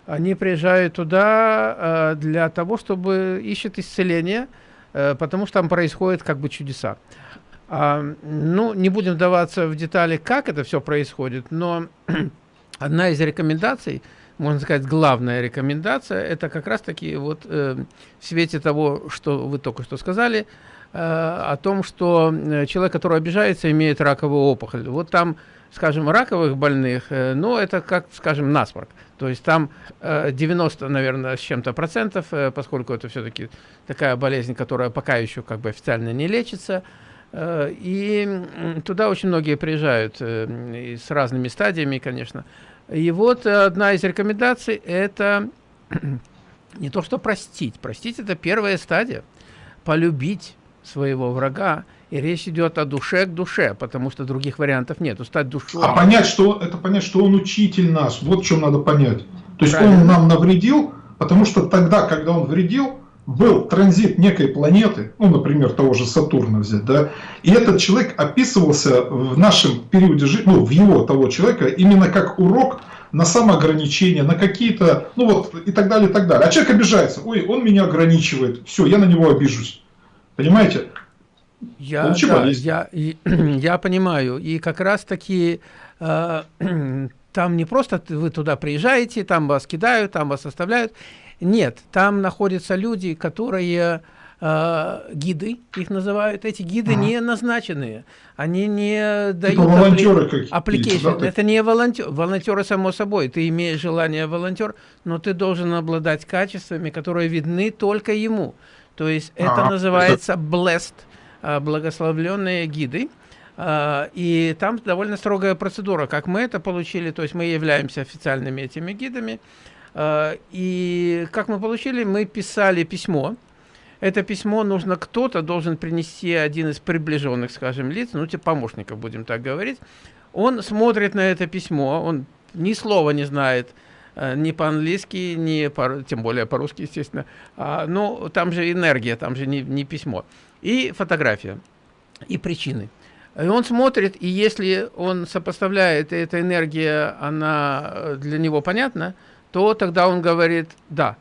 S1: Они приезжают туда э, для того, чтобы ищут исцеление, э, потому что там происходят как бы чудеса. А, ну, не будем вдаваться в детали, как это все происходит, но (clears throat) одна из рекомендаций – можно сказать, главная рекомендация, это как раз-таки вот э, в свете того, что вы только что сказали, э, о том, что э, человек, который обижается, имеет раковую опухоль. Вот там, скажем, раковых больных, э, ну, это как, скажем, насморк. То есть там э, 90, наверное, с чем-то процентов, э, поскольку это все-таки такая болезнь, которая пока еще как бы официально не лечится, э, и туда очень многие приезжают э, с разными стадиями, конечно. И вот одна из рекомендаций – это (clears throat) не то, что простить. Простить – это первая стадия. Полюбить своего врага. И речь идет о душе к душе, потому что других вариантов нет. Стать душой.
S2: А понять, что это понять, что он учитель наш. Вот что надо понять. То есть Правильно. он нам навредил, потому что тогда, когда он вредил, был транзит некой планеты, ну, например, того же Сатурна взять, да, и этот человек описывался в нашем периоде жизни, ну, в его того человека, именно как урок на самоограничение, на какие-то, ну вот, и так далее, и так далее. А человек обижается, ой, он меня ограничивает, все, я на него обижусь. Понимаете?
S1: Я, да, я, (clears throat) я понимаю, и как раз таки э, (clears throat) там не просто вы туда приезжаете, там вас кидают, там вас оставляют, нет, там находятся люди, которые э, гиды, их называют. Эти гиды ага. не назначенные, они не дают
S2: типа волонтеры
S1: application. Да, это не волонтер, волонтеры само собой. Ты имеешь желание волонтер, но ты должен обладать качествами, которые видны только ему. То есть это ага. называется blessed, э, благословленные гиды. Uh, и там довольно строгая процедура, как мы это получили, то есть мы являемся официальными этими гидами, и как мы получили, мы писали письмо, это письмо нужно кто-то должен принести один из приближенных, скажем, лиц, ну, типа помощников, будем так говорить. Он смотрит на это письмо, он ни слова не знает, э, ни по-английски, ни по, тем более по-русски, естественно. А, ну, там же энергия, там же не, не письмо. И фотография, и причины. И он смотрит, и если он сопоставляет, и эта энергия, она э, для него понятна, то тогда он говорит, да,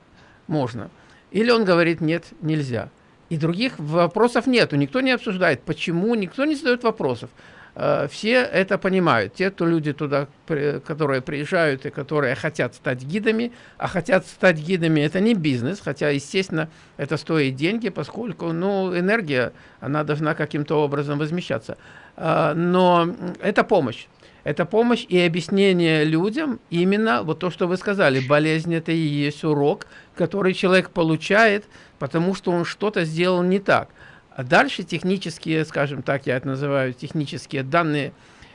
S1: можно. Или он говорит, нет, нельзя. И других вопросов нету, никто не обсуждает, почему, никто не задает вопросов. Э, все это понимают. Те, кто люди туда, которые приезжают и которые хотят стать гидами, а хотят стать гидами, это не бизнес, хотя, естественно, это стоит деньги, поскольку, ну, энергия, она должна каким-то образом возмещаться. Э, но это помощь. Это помощь и объяснение людям именно вот то, что вы сказали. Болезнь – это и есть урок, который человек получает, потому что он что-то сделал не так. А дальше технические, скажем так, я это называю технические данные,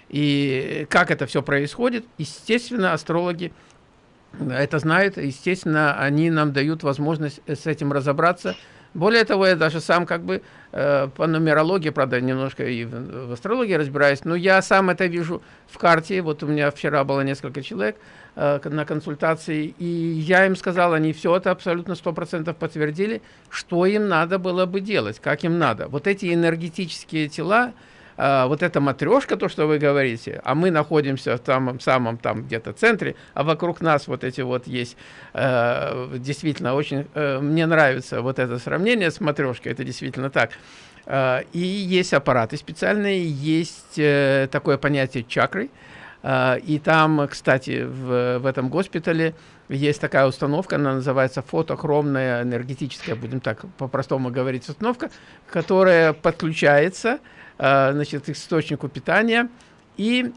S1: и как это все происходит, естественно, астрологи это знают, естественно, они нам дают возможность с этим разобраться, более того, я даже сам как бы э, по нумерологии, правда, немножко и в, в астрологии разбираюсь, но я сам это вижу в карте. Вот у меня вчера было несколько человек э, на консультации, и я им сказал, они все это абсолютно 100% подтвердили, что им надо было бы делать, как им надо. Вот эти энергетические тела, а, вот эта матрешка, то, что вы говорите, а мы находимся в самом, самом там где-то центре, а вокруг нас вот эти вот есть, э, действительно, очень, э, мне нравится вот это сравнение с матрешкой, это действительно так. Э, и есть аппараты специальные, есть э, такое понятие чакры, э, и там, кстати, в, в этом госпитале есть такая установка, она называется фотохромная энергетическая, будем так по-простому говорить, установка, которая подключается значит, источнику питания и,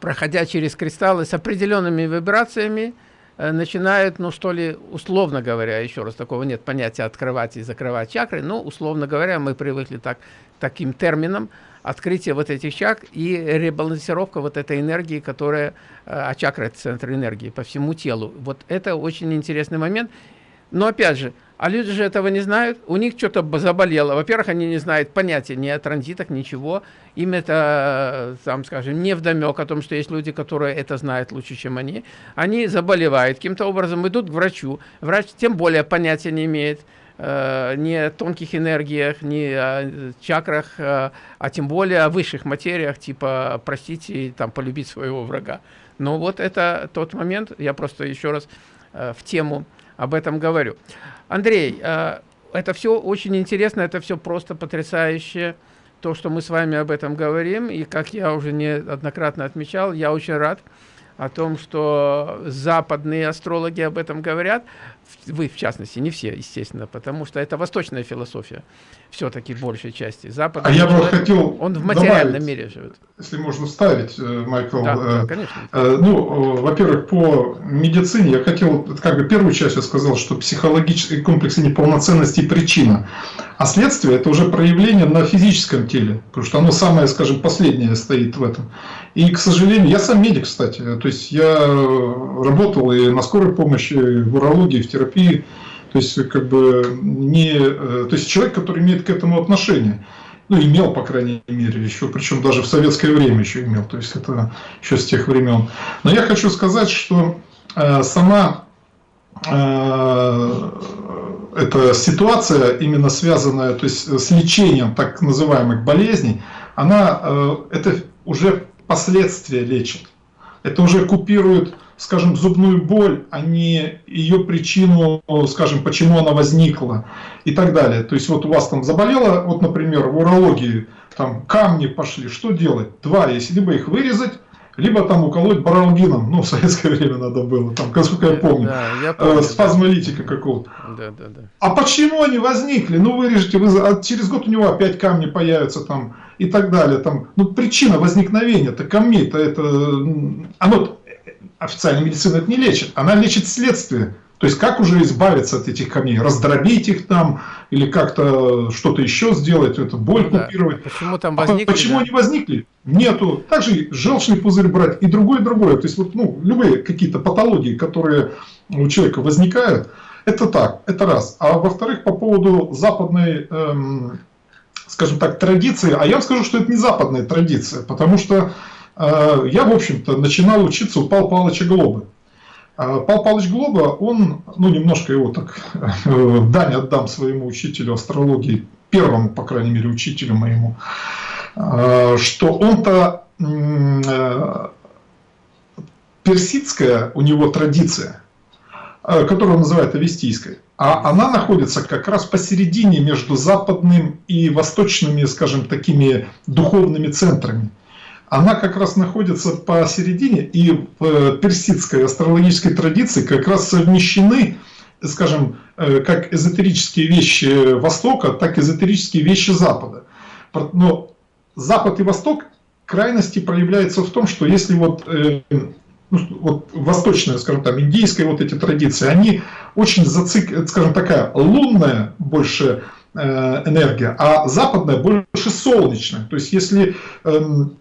S1: проходя через кристаллы с определенными вибрациями, э, начинают, ну что ли, условно говоря, еще раз, такого нет понятия открывать и закрывать чакры, но, условно говоря, мы привыкли так, таким терминам, открытие вот этих чакр и ребалансировка вот этой энергии, которая, э, а чакра – это центр энергии по всему телу. Вот это очень интересный момент. Но, опять же, а люди же этого не знают, у них что-то заболело. Во-первых, они не знают понятия ни о транзитах, ничего. Им это, там, скажем, не вдомек о том, что есть люди, которые это знают лучше, чем они. Они заболевают, каким-то образом идут к врачу. Врач тем более понятия не имеет э, ни о тонких энергиях, ни о чакрах, э, а тем более о высших материях, типа простить и там, полюбить своего врага. Но вот это тот момент, я просто еще раз э, в тему об этом говорю. Андрей, э, это все очень интересно, это все просто потрясающе, то, что мы с вами об этом говорим. И как я уже неоднократно отмечал, я очень рад о том, что западные астрологи об этом говорят вы в частности, не все, естественно, потому что это восточная философия, все-таки большей части.
S2: Запад, а я бы хотел
S1: он в материальном добавить, мире живет.
S2: Если можно вставить, э, Майкл.
S1: Да, э, да конечно.
S2: Э, ну, во-первых, по медицине я хотел, как бы первую часть я сказал, что психологические комплексы неполноценности причина, а следствие это уже проявление на физическом теле, потому что оно самое, скажем, последнее стоит в этом. И, к сожалению, я сам медик, кстати, то есть я работал и на скорой помощи, и в урологии, в терапии, то есть как бы не, э, то есть человек, который имеет к этому отношение, ну имел по крайней мере еще, причем даже в советское время еще имел, то есть это еще с тех времен. Но я хочу сказать, что э, сама э, эта ситуация, именно связанная то есть, с лечением так называемых болезней, она э, это уже последствия лечит. Это уже купирует скажем, зубную боль, а не ее причину, скажем, почему она возникла и так далее. То есть вот у вас там заболело, вот, например, в урологии там камни пошли, что делать? Два есть, либо их вырезать, либо там уколоть баралгином, ну, в советское время надо было, там, насколько я помню, да, я помню спазмолитика да. какого-то. Да, да, да. А почему они возникли? Ну, вырежете, вы, а через год у него опять камни появятся там и так далее. Там, ну, причина возникновения, это камней, это, это, оно, официальная медицина это не лечит, она лечит следствие. То есть, как уже избавиться от этих камней? Раздробить их там, или как-то что-то еще сделать, это боль ну, купировать. Да. Почему там а возникли? А почему да? они возникли? Нету. Также желчный пузырь брать и другое, другое. То есть, вот, ну, любые какие-то патологии, которые у человека возникают, это так, это раз. А во-вторых, по поводу западной, эм, скажем так, традиции, а я вам скажу, что это не западная традиция, потому что э, я, в общем-то, начинал учиться у Павла Павловича Глобы. А Павел Павлович Глоба, он, ну, немножко его так, дань отдам своему учителю астрологии, первому, по крайней мере, учителю моему, а, что он-то э, персидская у него традиция, э, которую он называет авестийской, а она находится как раз посередине между западным и восточными, скажем, такими духовными центрами она как раз находится посередине, и в э, персидской астрологической традиции как раз совмещены, скажем, э, как эзотерические вещи Востока, так и эзотерические вещи Запада. Но Запад и Восток крайности проявляются в том, что если вот, э, ну, вот восточная, скажем там, индийская вот эти традиции, они очень зацик, скажем такая лунная больше энергия, а западная больше солнечная. То есть если эм,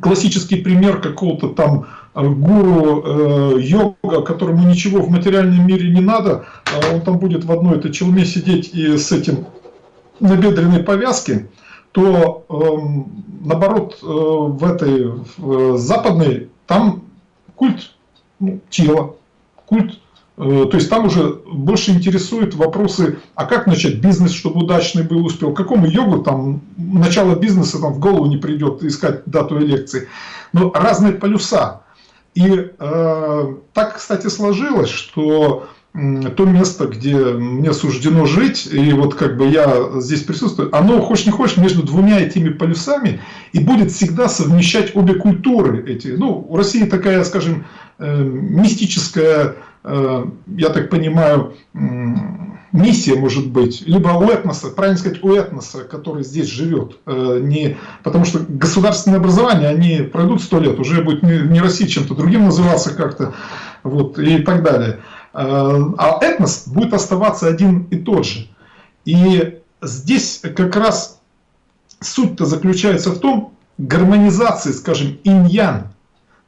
S2: классический пример какого-то там э, гуру э, йога, которому ничего в материальном мире не надо, а он там будет в одной этой челме сидеть и с этим набедренной повязки, то э, наоборот э, в этой в, западной там культ ну, тела, культ Э, то есть там уже больше интересуют вопросы, а как начать бизнес, чтобы удачный был, успел. Какому йогу там начало бизнеса там в голову не придет искать дату лекции. Но разные полюса. И э, так, кстати, сложилось, что то место, где мне суждено жить, и вот как бы я здесь присутствую, оно, хочешь не хочешь, между двумя этими полюсами и будет всегда совмещать обе культуры эти. Ну, у России такая, скажем, э, мистическая Э, я так понимаю, миссия может быть, либо у этноса, правильно сказать, у этноса, который здесь живет. Э, не, потому что государственное образование, они пройдут сто лет, уже будет не, не Россия чем-то другим называться как-то, вот, и так далее. Э, а этнос будет оставаться один и тот же. И здесь как раз суть-то заключается в том, гармонизации, скажем, инь-ян,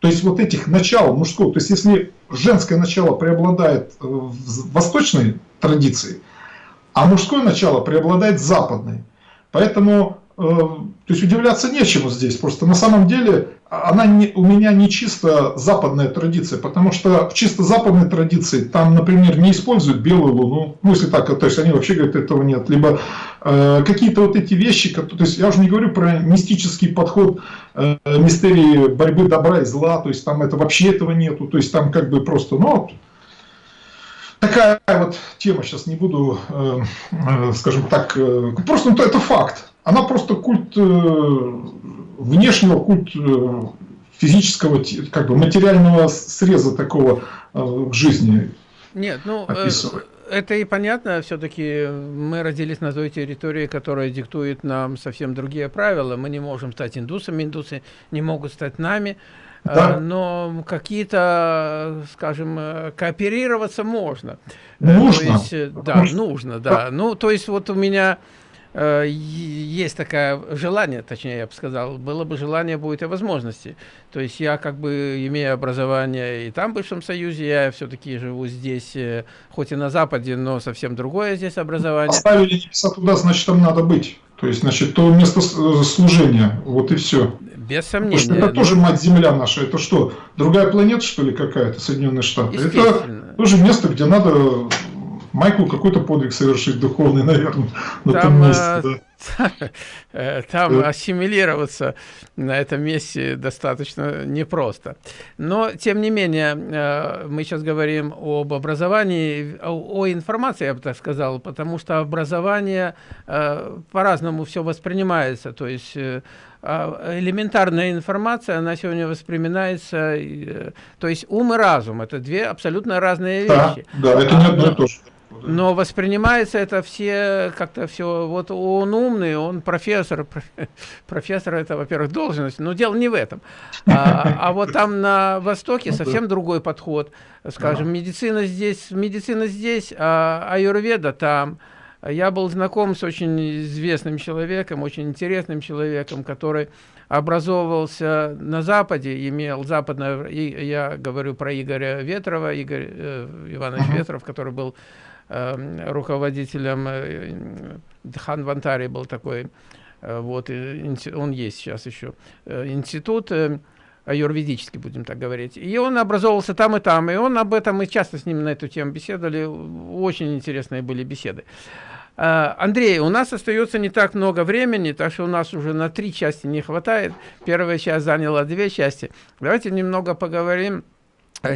S2: то есть вот этих начал мужского, то есть если женское начало преобладает в восточной традиции, а мужское начало преобладает в западной. Поэтому Э, то есть удивляться нечему здесь. Просто на самом деле она не, у меня не чисто западная традиция, потому что в чисто западной традиции там, например, не используют белую луну, ну если так, то есть они вообще говорят, этого нет, либо э, какие-то вот эти вещи, то есть я уже не говорю про мистический подход э, мистерии борьбы добра и зла, то есть там это вообще этого нету, то есть там как бы просто, ну, такая вот тема, сейчас не буду, э, э, скажем так, э, просто ну, это факт она просто культ э, внешнего, культ э, физического, как бы материального среза такого э, к жизни.
S1: Нет, ну это и понятно, все-таки мы родились на той территории, которая диктует нам совсем другие правила. Мы не можем стать индусами, индусы не могут стать нами. Да. Но какие-то, скажем, кооперироваться можно.
S2: Нужно.
S1: То есть, да, нужно, нужно да. Ну, то есть вот у меня есть такое желание, точнее, я бы сказал, было бы желание, будет и возможности. То есть я как бы имею образование и там, в бывшем Союзе, я все-таки живу здесь, э, хоть и на Западе, но совсем другое здесь образование.
S2: Поставили небеса туда, значит, там надо быть. То есть, значит, то место э, служения, вот и все.
S1: Без сомнения. Потому
S2: что это тоже мать-земля наша. Это что, другая планета, что ли, какая-то, Соединенные Штаты? Это тоже место, где надо Майклу какой-то подвиг совершить духовный, (laughs) наверное, на там, том месте. Да. (laughs)
S1: Э, там да. ассимилироваться на этом месте достаточно непросто. Но, тем не менее, э, мы сейчас говорим об образовании, о, информации, я бы так сказал, потому что образование э, по-разному все воспринимается. То есть а, элементарная информация, она сегодня воспринимается, э, то есть ум и разум, это две абсолютно разные вещи.
S2: Да, да это не одно и то же.
S1: Но воспринимается это все как-то все. Вот он умный, он профессор. (laughs) Профессор это, во-первых, должность, но дело не в этом. А, а вот там на Востоке ну совсем другой подход. Скажем, медицина здесь, медицина здесь, а аюрведа там. Я был знаком с очень известным человеком, очень интересным человеком, который образовывался на Западе, имел западное, я говорю про Игоря Ветрова, Игорь э, Иванович Ветров, который был руководителем, э, Хан Вантари был такой, э, вот, он есть сейчас еще, э, институт, э, юридически, будем так говорить. И он образовался там и там, и он об этом, мы часто с ним на эту тему беседовали, очень интересные были беседы. А, Андрей, у нас остается не так много времени, так что у нас уже на три части не хватает. Первая часть заняла две части. Давайте немного поговорим э,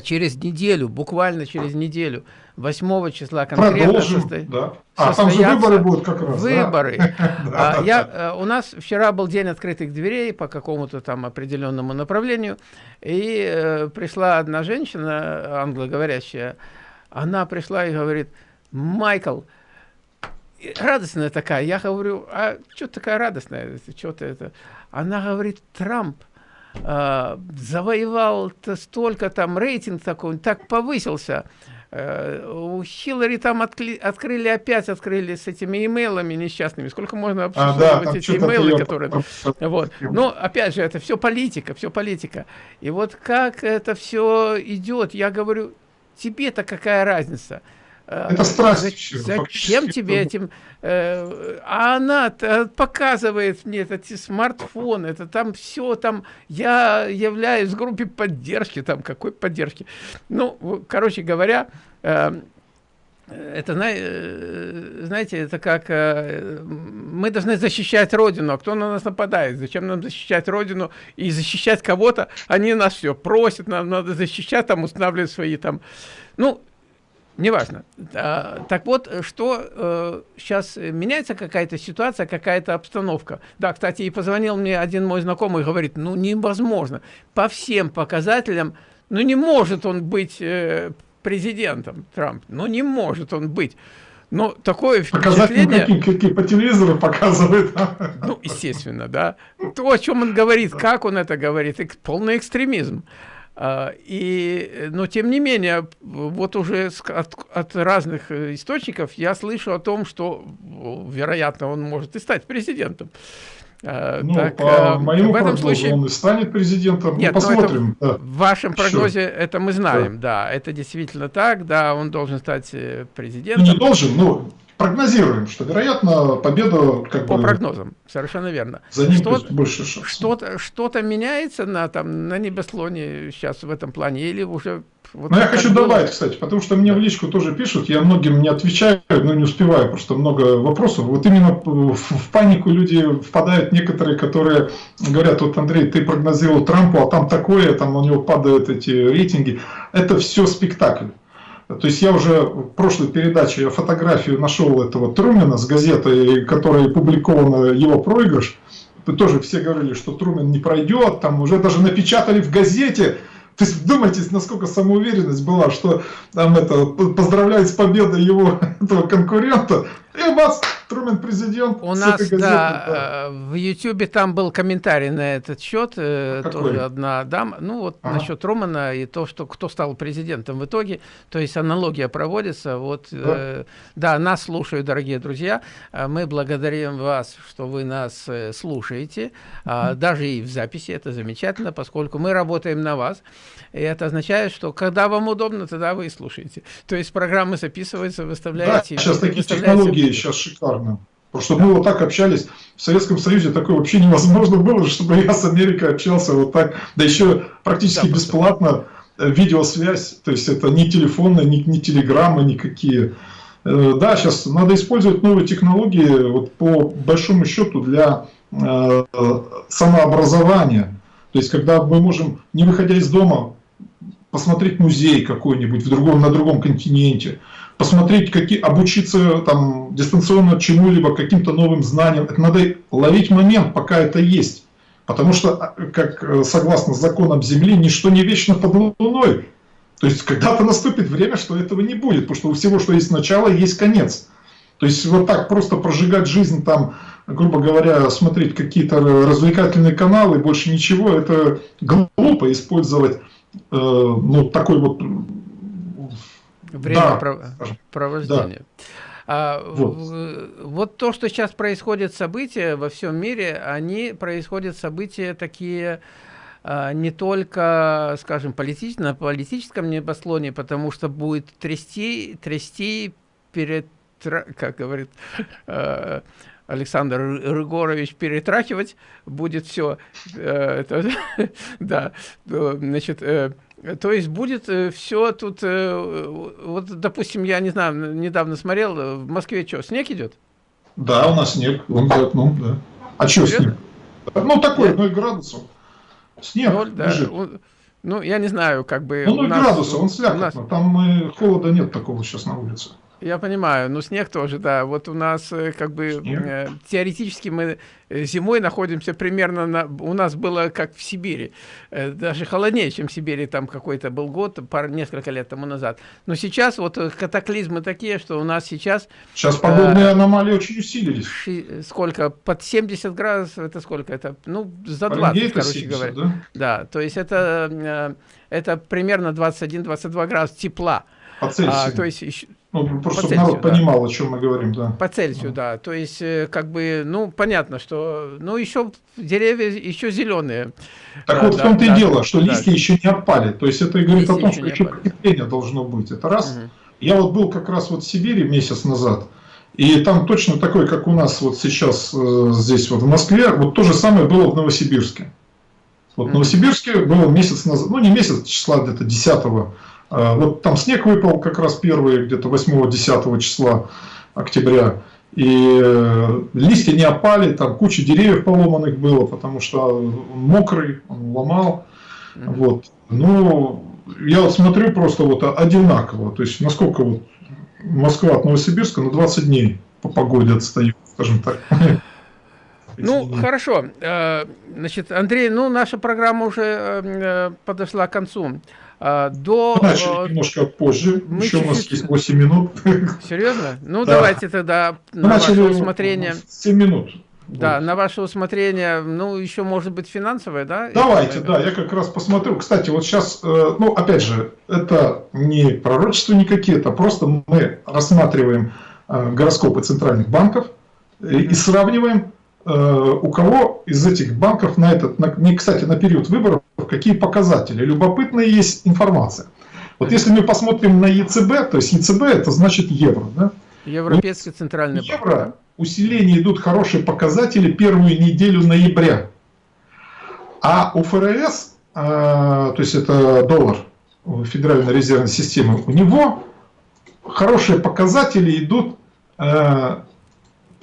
S1: через неделю, буквально через неделю, 8 числа конкретно
S2: Продолжим, состо... да. А там же выборы будут как раз.
S1: Выборы. (laughs) А, я, э, у нас вчера был день открытых дверей по какому-то там определенному направлению, и э, пришла одна женщина, англоговорящая, она пришла и говорит, Майкл, радостная такая. Я говорю, а что такая радостная? Что-то это. Она говорит, Трамп э, завоевал -то столько там рейтинг такой, так повысился. Э, у Хиллари там откли, открыли опять, открыли с этими имейлами несчастными. Сколько можно обсуждать а, да, эти имейлы, которые... Вот. Но, опять же, это все политика, все политика. И вот как это все идет, я говорю, тебе-то какая разница?
S2: Э, это страсть.
S1: Зачем тебе этим? Э, а она показывает мне этот смартфон, это там все, там я являюсь в группе поддержки, там какой поддержки. Ну, короче говоря, э, это, знаете, это как мы должны защищать Родину, а кто на нас нападает? Зачем нам защищать Родину и защищать кого-то? Они нас все просят, нам надо защищать, там устанавливать свои там... Ну, Неважно. А, так вот, что э, сейчас меняется какая-то ситуация, какая-то обстановка. Да, кстати, и позвонил мне один мой знакомый, говорит, ну невозможно. По всем показателям, ну не может он быть э, президентом, Трамп. Ну не может он быть. Но такое впечатление...
S2: Какие, какие по телевизору показывают.
S1: Ну, естественно, да. То, о чем он говорит, как он это говорит, полный экстремизм. А, и, но тем не менее, вот уже от, от разных э, источников я слышу о том, что, вероятно, он может и стать президентом.
S2: А, ну, так, по а, моему в этом случае он и станет президентом. Ну, Нет, ну, посмотрим.
S1: Это, да. В вашем прогнозе Все. это мы знаем, да. да, это действительно так, да, он должен стать э, президентом.
S2: Ну, не должен, но прогнозируем, что, вероятно, победа как
S1: По бы, прогнозам, совершенно верно.
S2: За ним что, больше шансов.
S1: Что-то что, -то, меняется на, там, на небеслоне сейчас в этом плане или уже...
S2: Вот но я хочу было? добавить, кстати, потому что мне в личку тоже пишут, я многим не отвечаю, но не успеваю, просто много вопросов. Вот именно в, в панику люди впадают некоторые, которые говорят, вот, Андрей, ты прогнозировал Трампу, а там такое, там у него падают эти рейтинги. Это все спектакль. То есть я уже в прошлой передаче фотографию нашел этого Трумена с газетой, которая публикована его проигрыш. Тоже все говорили, что Трумен не пройдет, там уже даже напечатали в газете. То есть вдумайтесь, насколько самоуверенность была, что там это поздравляет с победой его (laughs) этого конкурента. И бац, Трумен президент.
S1: У нас, газеты, да, да, в Ютьюбе там был комментарий на этот счет, э, Какой? тоже одна дама, ну вот ага. насчет Трумана и то, что кто стал президентом в итоге, то есть аналогия проводится, вот, да, э, да. нас слушают, дорогие друзья, а мы благодарим вас, что вы нас э, слушаете, а, даже и в записи, это замечательно, поскольку мы работаем на вас, и это означает, что когда вам удобно, тогда вы слушаете, то есть программы записываются, выставляете.
S2: Да, сейчас такие технологии сейчас шикарно. Потому что мы вот так общались в Советском Союзе, такое вообще невозможно было, чтобы я с Америкой общался вот так, да еще практически да, бесплатно, э, видеосвязь, то есть это не телефоны, ни, ни телеграммы никакие. Э, да, сейчас надо использовать новые технологии вот по большому счету для э, самообразования. То есть когда мы можем, не выходя из дома, посмотреть музей какой-нибудь в другом, на другом континенте, посмотреть, какие, обучиться там, дистанционно чему-либо, каким-то новым знаниям. Это надо ловить момент, пока это есть. Потому что, как согласно законам Земли, ничто не вечно под Луной. То есть когда-то наступит время, что этого не будет, потому что у всего, что есть начало, есть конец. То есть вот так просто прожигать жизнь там, грубо говоря, смотреть какие-то развлекательные каналы, больше ничего, это глупо использовать э, ну, такой вот...
S1: Время да, провождения. Да. А, вот. вот то, что сейчас происходит события во всем мире, они происходят события такие а, не только, скажем, политич, на политическом небослоне, потому что будет трясти, трясти перед, как говорит э, Александр Рыгорович, перетрахивать будет все. Э, (laughs) да, значит, э, то есть будет все тут, вот, допустим, я не знаю, недавно смотрел, в Москве что, снег идет?
S2: Да, у нас снег, он идет, ну, да. А что снег? Ну, такой, 0 градусов.
S1: Снег 0, да. Он, ну, я не знаю, как бы...
S2: Ну, 0 градусов, он слякотно. Нас... Там э, холода нет такого сейчас на улице.
S1: Я понимаю, но снег тоже, да. Вот у нас э, как бы э, теоретически мы э, зимой находимся примерно на... У нас было как в Сибири, даже холоднее, чем в Сибири, там какой-то был год, пар, несколько лет тому назад. Но сейчас вот катаклизмы такие, что у нас сейчас...
S2: Сейчас подобные э, аномалии очень усилились.
S1: Ши, сколько? Под 70 градусов, это сколько? Это, ну, за 20, короче 70, говоря. Да? да, то есть это, это примерно 21-22 градуса тепла.
S2: По Цельсию.
S1: А, то есть еще,
S2: ну, просто по Цельсию, народ да. понимал, о чем мы говорим, да.
S1: По Цельсию, да. да. То есть, э, как бы, ну, понятно, что, ну, еще деревья еще зеленые.
S2: Так да, вот, да, в том-то да, и дело, что да. листья еще не опали. То есть, это и говорит листья о том, что еще потепление должно быть. Это раз. Угу. Я вот был как раз вот в Сибири месяц назад, и там точно такой, как у нас вот сейчас э, здесь вот в Москве, вот то же самое было в Новосибирске. Вот в Новосибирске было месяц назад, ну не месяц, числа где-то 10 а, вот там снег выпал как раз первый, где-то 8-10 числа октября. И э, листья не опали, там куча деревьев поломанных было, потому что он мокрый, он ломал. Вот. Ну, я вот смотрю просто вот одинаково. То есть, насколько вот Москва от Новосибирска на 20 дней по погоде отстает, скажем так. (laughs)
S1: Ну, хорошо. Э, значит, Андрей, ну, наша программа уже э, подошла к концу.
S2: А, до... Начали э, немножко позже, мы еще у нас есть 8 минут.
S1: Серьезно? Ну, да. давайте тогда
S2: на Начали ваше усмотрение. 7 минут.
S1: Да, вот. на ваше усмотрение, ну, еще может быть финансовое, да?
S2: Давайте, да, я как раз посмотрю. Кстати, вот сейчас, э, ну, опять же, это не пророчества никакие, это просто мы рассматриваем э, гороскопы центральных банков и сравниваем у кого из этих банков на этот, на, не, кстати, на период выборов, какие показатели. Любопытная есть информация. Вот если мы посмотрим на ЕЦБ, то есть ЕЦБ это значит евро. Да?
S1: Европейский центральный
S2: банк. Евро, усиление идут хорошие показатели первую неделю ноября. А у ФРС, э, то есть это доллар Федеральной резервной системы, у него хорошие показатели идут э,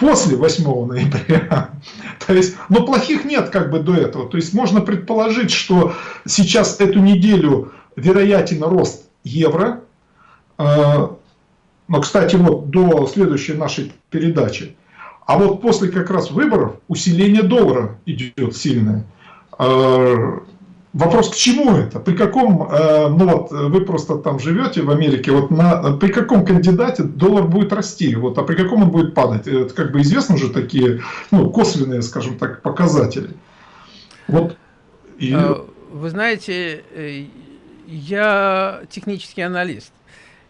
S2: после 8 ноября. (laughs) То есть, но плохих нет как бы до этого. То есть можно предположить, что сейчас эту неделю вероятен рост евро. Э, но, кстати, вот до следующей нашей передачи. А вот после как раз выборов усиление доллара идет сильное. Э, Вопрос, к чему это? При каком, э, ну вот вы просто там живете в Америке, вот на, при каком кандидате доллар будет расти, вот, а при каком он будет падать? Это как бы известно уже такие, ну, косвенные, скажем так, показатели.
S1: Вот. И... А, вы знаете, э, я технический аналист.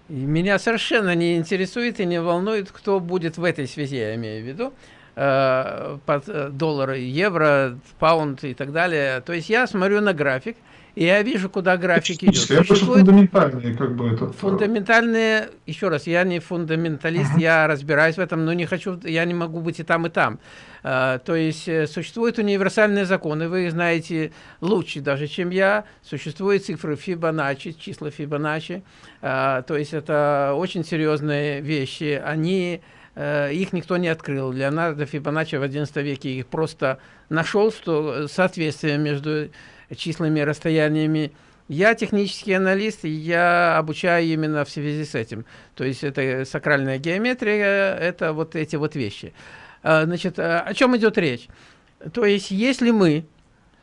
S1: Меня совершенно не интересует и не волнует, кто будет в этой связи, я имею в виду. Э, под э, доллары, евро, паунд и так далее. То есть я смотрю на график, и я вижу, куда график идет.
S2: Существует фундаментальные, как бы это.
S1: Фундаментальные, еще раз, я не фундаменталист, uh -huh. я разбираюсь в этом, но не хочу, я не могу быть и там, и там. То есть э, существуют универсальные законы, вы их знаете лучше даже, чем я. Существуют цифры Фибоначчи, числа Фибоначчи. То есть это очень серьезные вещи. Они Э, их никто не открыл. Леонардо Фибоначчи в XI веке их просто нашел, что соответствие между числами и расстояниями. Я технический аналист, я обучаю именно в связи с этим. То есть это сакральная геометрия, это вот эти вот вещи. Э, значит, э, о чем идет речь? То есть если мы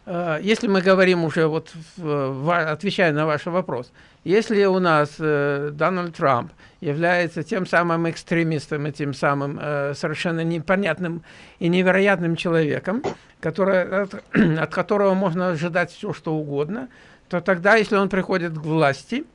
S1: Э, если мы говорим уже, вот, отвечая на ваш вопрос, если у нас э, Дональд Трамп является тем самым экстремистом и тем самым э, совершенно непонятным и невероятным человеком, который, от, (clears throat) от которого можно ожидать все, что угодно, то тогда, если он приходит к власти,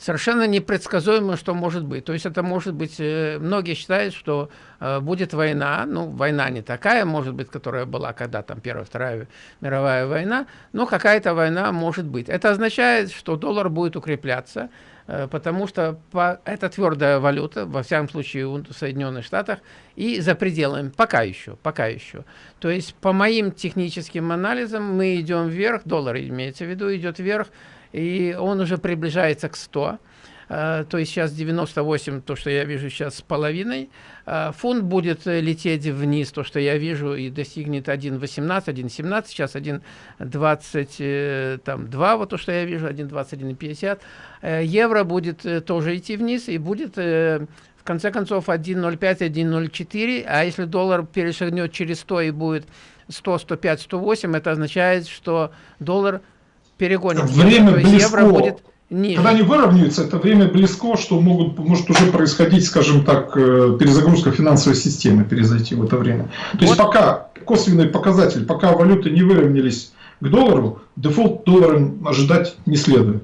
S1: совершенно непредсказуемо, что может быть. То есть это может быть, э, многие считают, что э, будет война, ну, война не такая, может быть, которая была когда там Первая, Вторая мировая война, но какая-то война может быть. Это означает, что доллар будет укрепляться, э, потому что по, это твердая валюта, во всяком случае в Соединенных Штатах, и за пределами, пока еще, пока еще. То есть по моим техническим анализам мы идем вверх, доллар имеется в виду, идет вверх, и он уже приближается к 100. Uh, э, то есть сейчас 98, то, что я вижу сейчас с половиной. Uh, фунт будет лететь вниз, то, что я вижу, и достигнет 1.18, 1.17, сейчас 1.22, вот то, что я вижу, 1.21.50. Uh, евро будет тоже идти вниз, и будет в конце концов 1.05, 1.04, а если доллар перешагнет через 100 и будет 100, 105, 108, это означает, что доллар перегонит
S2: время евро, близко. евро будет ниже. Когда они выровняются, это время близко, что могут, может уже происходить, скажем так, э, перезагрузка финансовой системы, перезайти в это время. То вот. есть пока косвенный показатель, пока валюты не выровнялись к доллару, дефолт доллара ожидать не следует.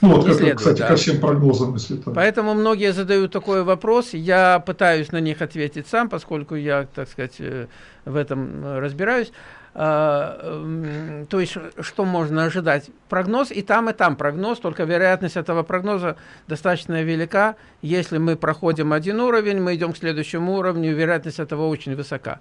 S2: Ну вот, как, следует, кстати, да. ко всем прогнозам, если
S1: так. Поэтому многие задают такой вопрос, я пытаюсь на них ответить сам, поскольку я, так сказать, э, в этом э, разбираюсь. А, то есть, что можно ожидать? Прогноз и там, и там прогноз, только вероятность этого прогноза достаточно велика. Если мы проходим один уровень, мы идем к следующему уровню, вероятность этого очень высока.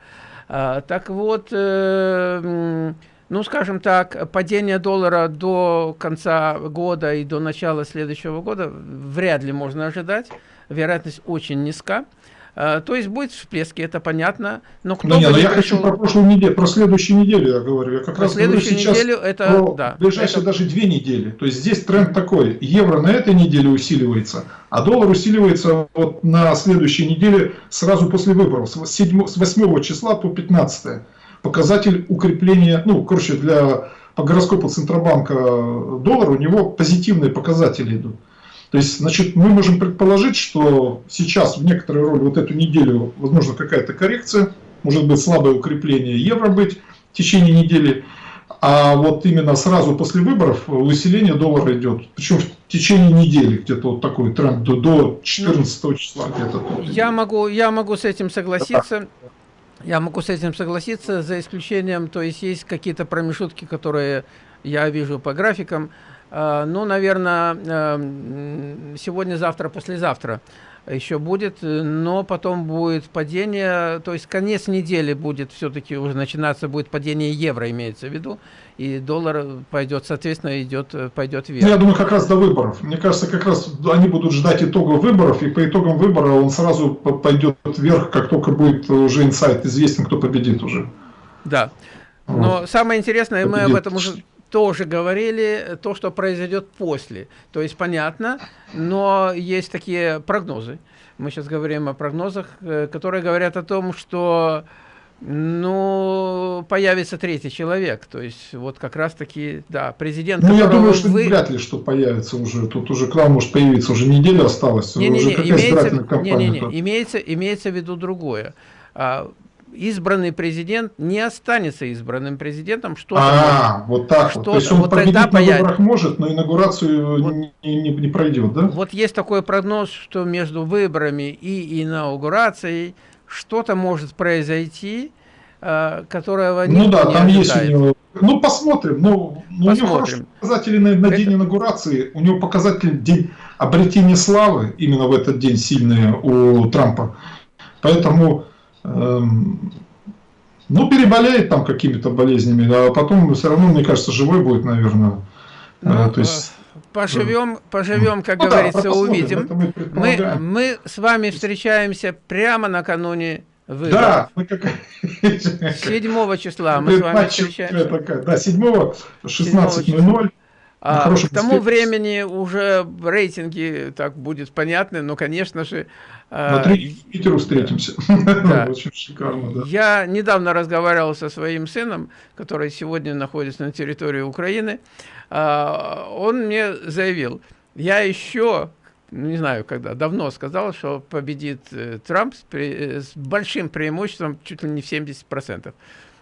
S1: А, так вот, э, ну, скажем так, падение доллара до конца года и до начала следующего года вряд ли можно ожидать. Вероятность очень низка. А, то есть будет всплески, это понятно. Но кто
S2: ну, нет, но я пришел... хочу про прошлую неделю, про следующую неделю я говорю. Я как
S1: про раз следующую говорю сейчас неделю это про
S2: да, ближайшие это... даже две недели. То есть здесь тренд такой: евро на этой неделе усиливается, а доллар усиливается вот на следующей неделе сразу после выборов с, 7, с 8 числа по 15. Показатель укрепления, ну, короче, для по гороскопу Центробанка доллара у него позитивные показатели идут. То есть, значит, мы можем предположить, что сейчас в некоторой роли вот эту неделю, возможно, какая-то коррекция, может быть, слабое укрепление евро быть в течение недели, а вот именно сразу после выборов усиление доллара идет. Причем в течение недели где-то вот такой тренд до, до 14 ну, числа где-то.
S1: Я могу, я могу с этим согласиться. Я могу с этим согласиться, за исключением, то есть есть какие-то промежутки, которые я вижу по графикам, ну, наверное, э, сегодня, завтра, послезавтра еще будет, но потом будет падение, то есть конец недели будет все-таки уже начинаться, будет падение евро, имеется в виду, и доллар пойдет, соответственно, идет, пойдет вверх.
S2: Я думаю, как раз до выборов. Мне кажется, как раз они будут ждать итогов выборов, и по итогам выбора он сразу пойдет вверх, как только будет уже инсайт известен, кто победит уже.
S1: Да. Но вот. самое интересное, победит. мы об этом уже тоже говорили то, что произойдет после. То есть понятно, но есть такие прогнозы. Мы сейчас говорим о прогнозах, э, которые говорят о том, что ну, появится третий человек. То есть, вот как раз-таки, да, президент...
S2: Ну, я думаю, что вы... вряд ли, что появится уже. Тут уже к нам может появиться, уже неделя осталась.
S1: Не, не, не, имеется, не, не, не, имеется, имеется в виду другое. А, избранный президент не останется избранным президентом.
S2: Что а, вот так что вот. То есть он вот победить на появится. выборах может, но инаугурацию вот, не, не, не пройдет, да?
S1: Вот есть такой прогноз, что между выборами и инаугурацией что-то может произойти, э, которого
S2: ну да, там ожидает. есть у него... Ну посмотрим. Ну, посмотрим. Ну, у него хорошие показатели на, на день инаугурации. У него показатель день обретения славы именно в этот день сильные у Трампа. Поэтому ну, переболеет там какими-то болезнями, а потом все равно, мне кажется, живой будет, наверное.
S1: Э, ну, То есть, поживем, поживем, как ну, говорится, да, увидим. Мы, мы, мы с вами встречаемся прямо накануне выборов. Да, мы как... 7 числа мы с вами встречаемся.
S2: Да, 7 16.00.
S1: А, к тому времени уже рейтинги так будет понятны, но, конечно же...
S2: На три Питеру встретимся. (laughs)
S1: Да. (laughs) Очень шикарно, да. Я недавно разговаривал со своим сыном, который сегодня находится на территории Украины. А, он мне заявил, я еще не знаю когда, давно сказал, что победит э, Трамп с, большим преимуществом, чуть ли не в 70%.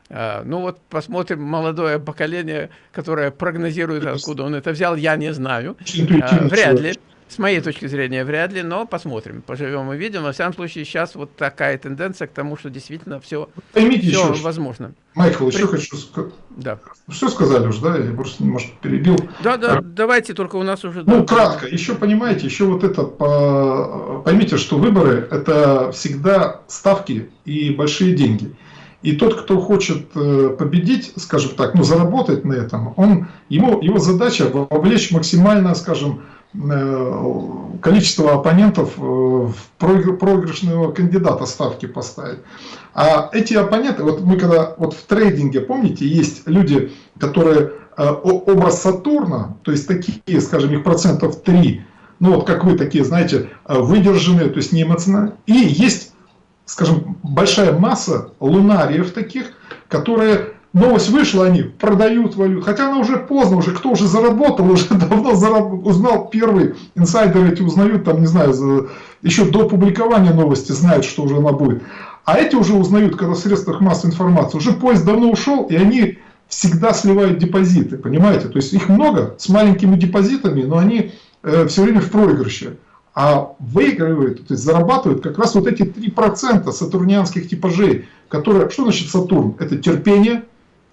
S1: А, ну вот посмотрим молодое поколение, которое прогнозирует, откуда он это взял, я не знаю. Вряд ли. С моей точки зрения, вряд ли, но посмотрим, поживем и видим. Во всяком случае, сейчас вот такая тенденция к тому, что действительно все,
S2: Поймите
S1: все
S2: еще,
S1: возможно.
S2: Майкл, еще При... хочу сказать. Да. Все сказали уже, да? Я просто, может, перебил.
S1: Да, да, а... давайте, только у нас уже...
S2: Ну, да, кратко. Еще, понимаете, еще вот это, по... поймите, что выборы – это всегда ставки и большие деньги. И тот, кто хочет э, победить, скажем так, ну, заработать на этом, он, ему, его задача вовлечь максимально, скажем, количество оппонентов э, в проигрышного кандидата ставки поставить. А эти оппоненты, вот мы когда вот в трейдинге, помните, есть люди, которые образ Сатурна, то есть такие, скажем, их процентов 3, ну вот как вы такие, знаете, выдержанные, то есть не эмоциональные, и есть скажем, большая масса лунариев таких, которые, новость вышла, они продают валюту, хотя она уже поздно, уже кто уже заработал, (laughs) уже давно зараб... узнал первый, инсайдеры эти узнают, там, не знаю, за... еще до публикования новости знают, что уже она будет. А эти уже узнают, когда в средствах массовой информации, уже поезд давно ушел, и они всегда сливают депозиты, понимаете? То есть их много с маленькими депозитами, но они э, все время в проигрыше а выигрывают, то есть зарабатывают как раз вот эти 3% сатурнианских типажей, которые, что значит Сатурн? Это терпение,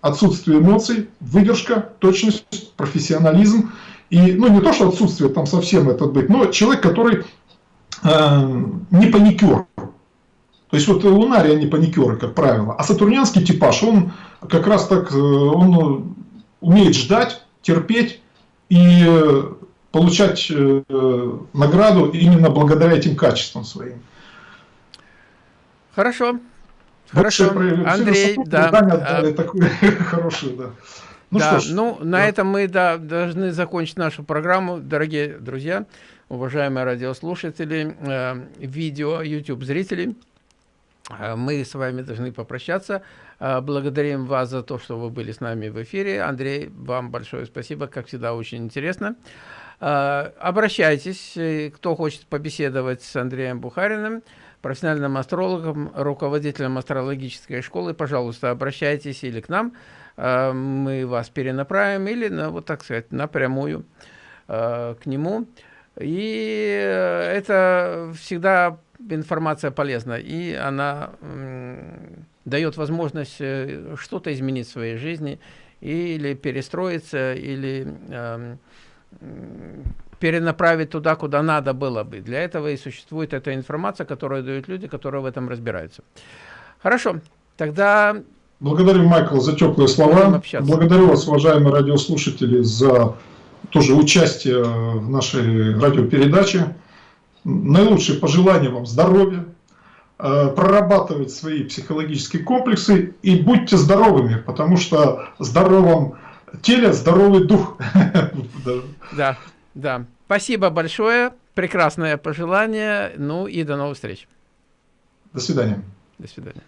S2: отсутствие эмоций, выдержка, точность, профессионализм. И, ну, не то, что отсутствие там совсем это быть, но человек, который э, не паникер. То есть вот лунария не паникеры, как правило. А сатурнианский типаж, он как раз так, э, он умеет ждать, терпеть и получать э, награду именно благодаря этим качествам своим.
S1: Хорошо. Хорошо. Андрей, да.
S2: Отдали такую хорошую, да.
S1: Ну, да, ж, ну да. на этом мы да, должны закончить нашу программу, дорогие друзья, уважаемые радиослушатели, э, видео, YouTube зрители. Э, мы с вами должны попрощаться. Э, благодарим вас за то, что вы были с нами в эфире. Андрей, вам большое спасибо, как всегда, очень интересно. Э, обращайтесь, э, кто хочет побеседовать с Андреем Бухариным, профессиональным астрологом, руководителем астрологической школы, пожалуйста, обращайтесь или к нам, э, мы вас перенаправим, или, ну, вот так сказать, напрямую к нему. И это всегда информация полезна, и она дает возможность что-то изменить в своей жизни, или перестроиться, или эм, перенаправить туда, куда надо было бы. Для этого и существует эта информация, которую дают люди, которые в этом разбираются. Хорошо, тогда...
S2: Благодарю, Майкл, за теплые слова. Благодарю вас, уважаемые радиослушатели, за тоже участие в нашей радиопередаче. Наилучшие пожелания вам здоровья, э, прорабатывать свои психологические комплексы и будьте здоровыми, потому что здоровым теле здоровый дух. (laughs)
S1: Да, да. Спасибо большое. Прекрасное пожелание. Ну и до новых встреч.
S2: До свидания.
S1: До свидания.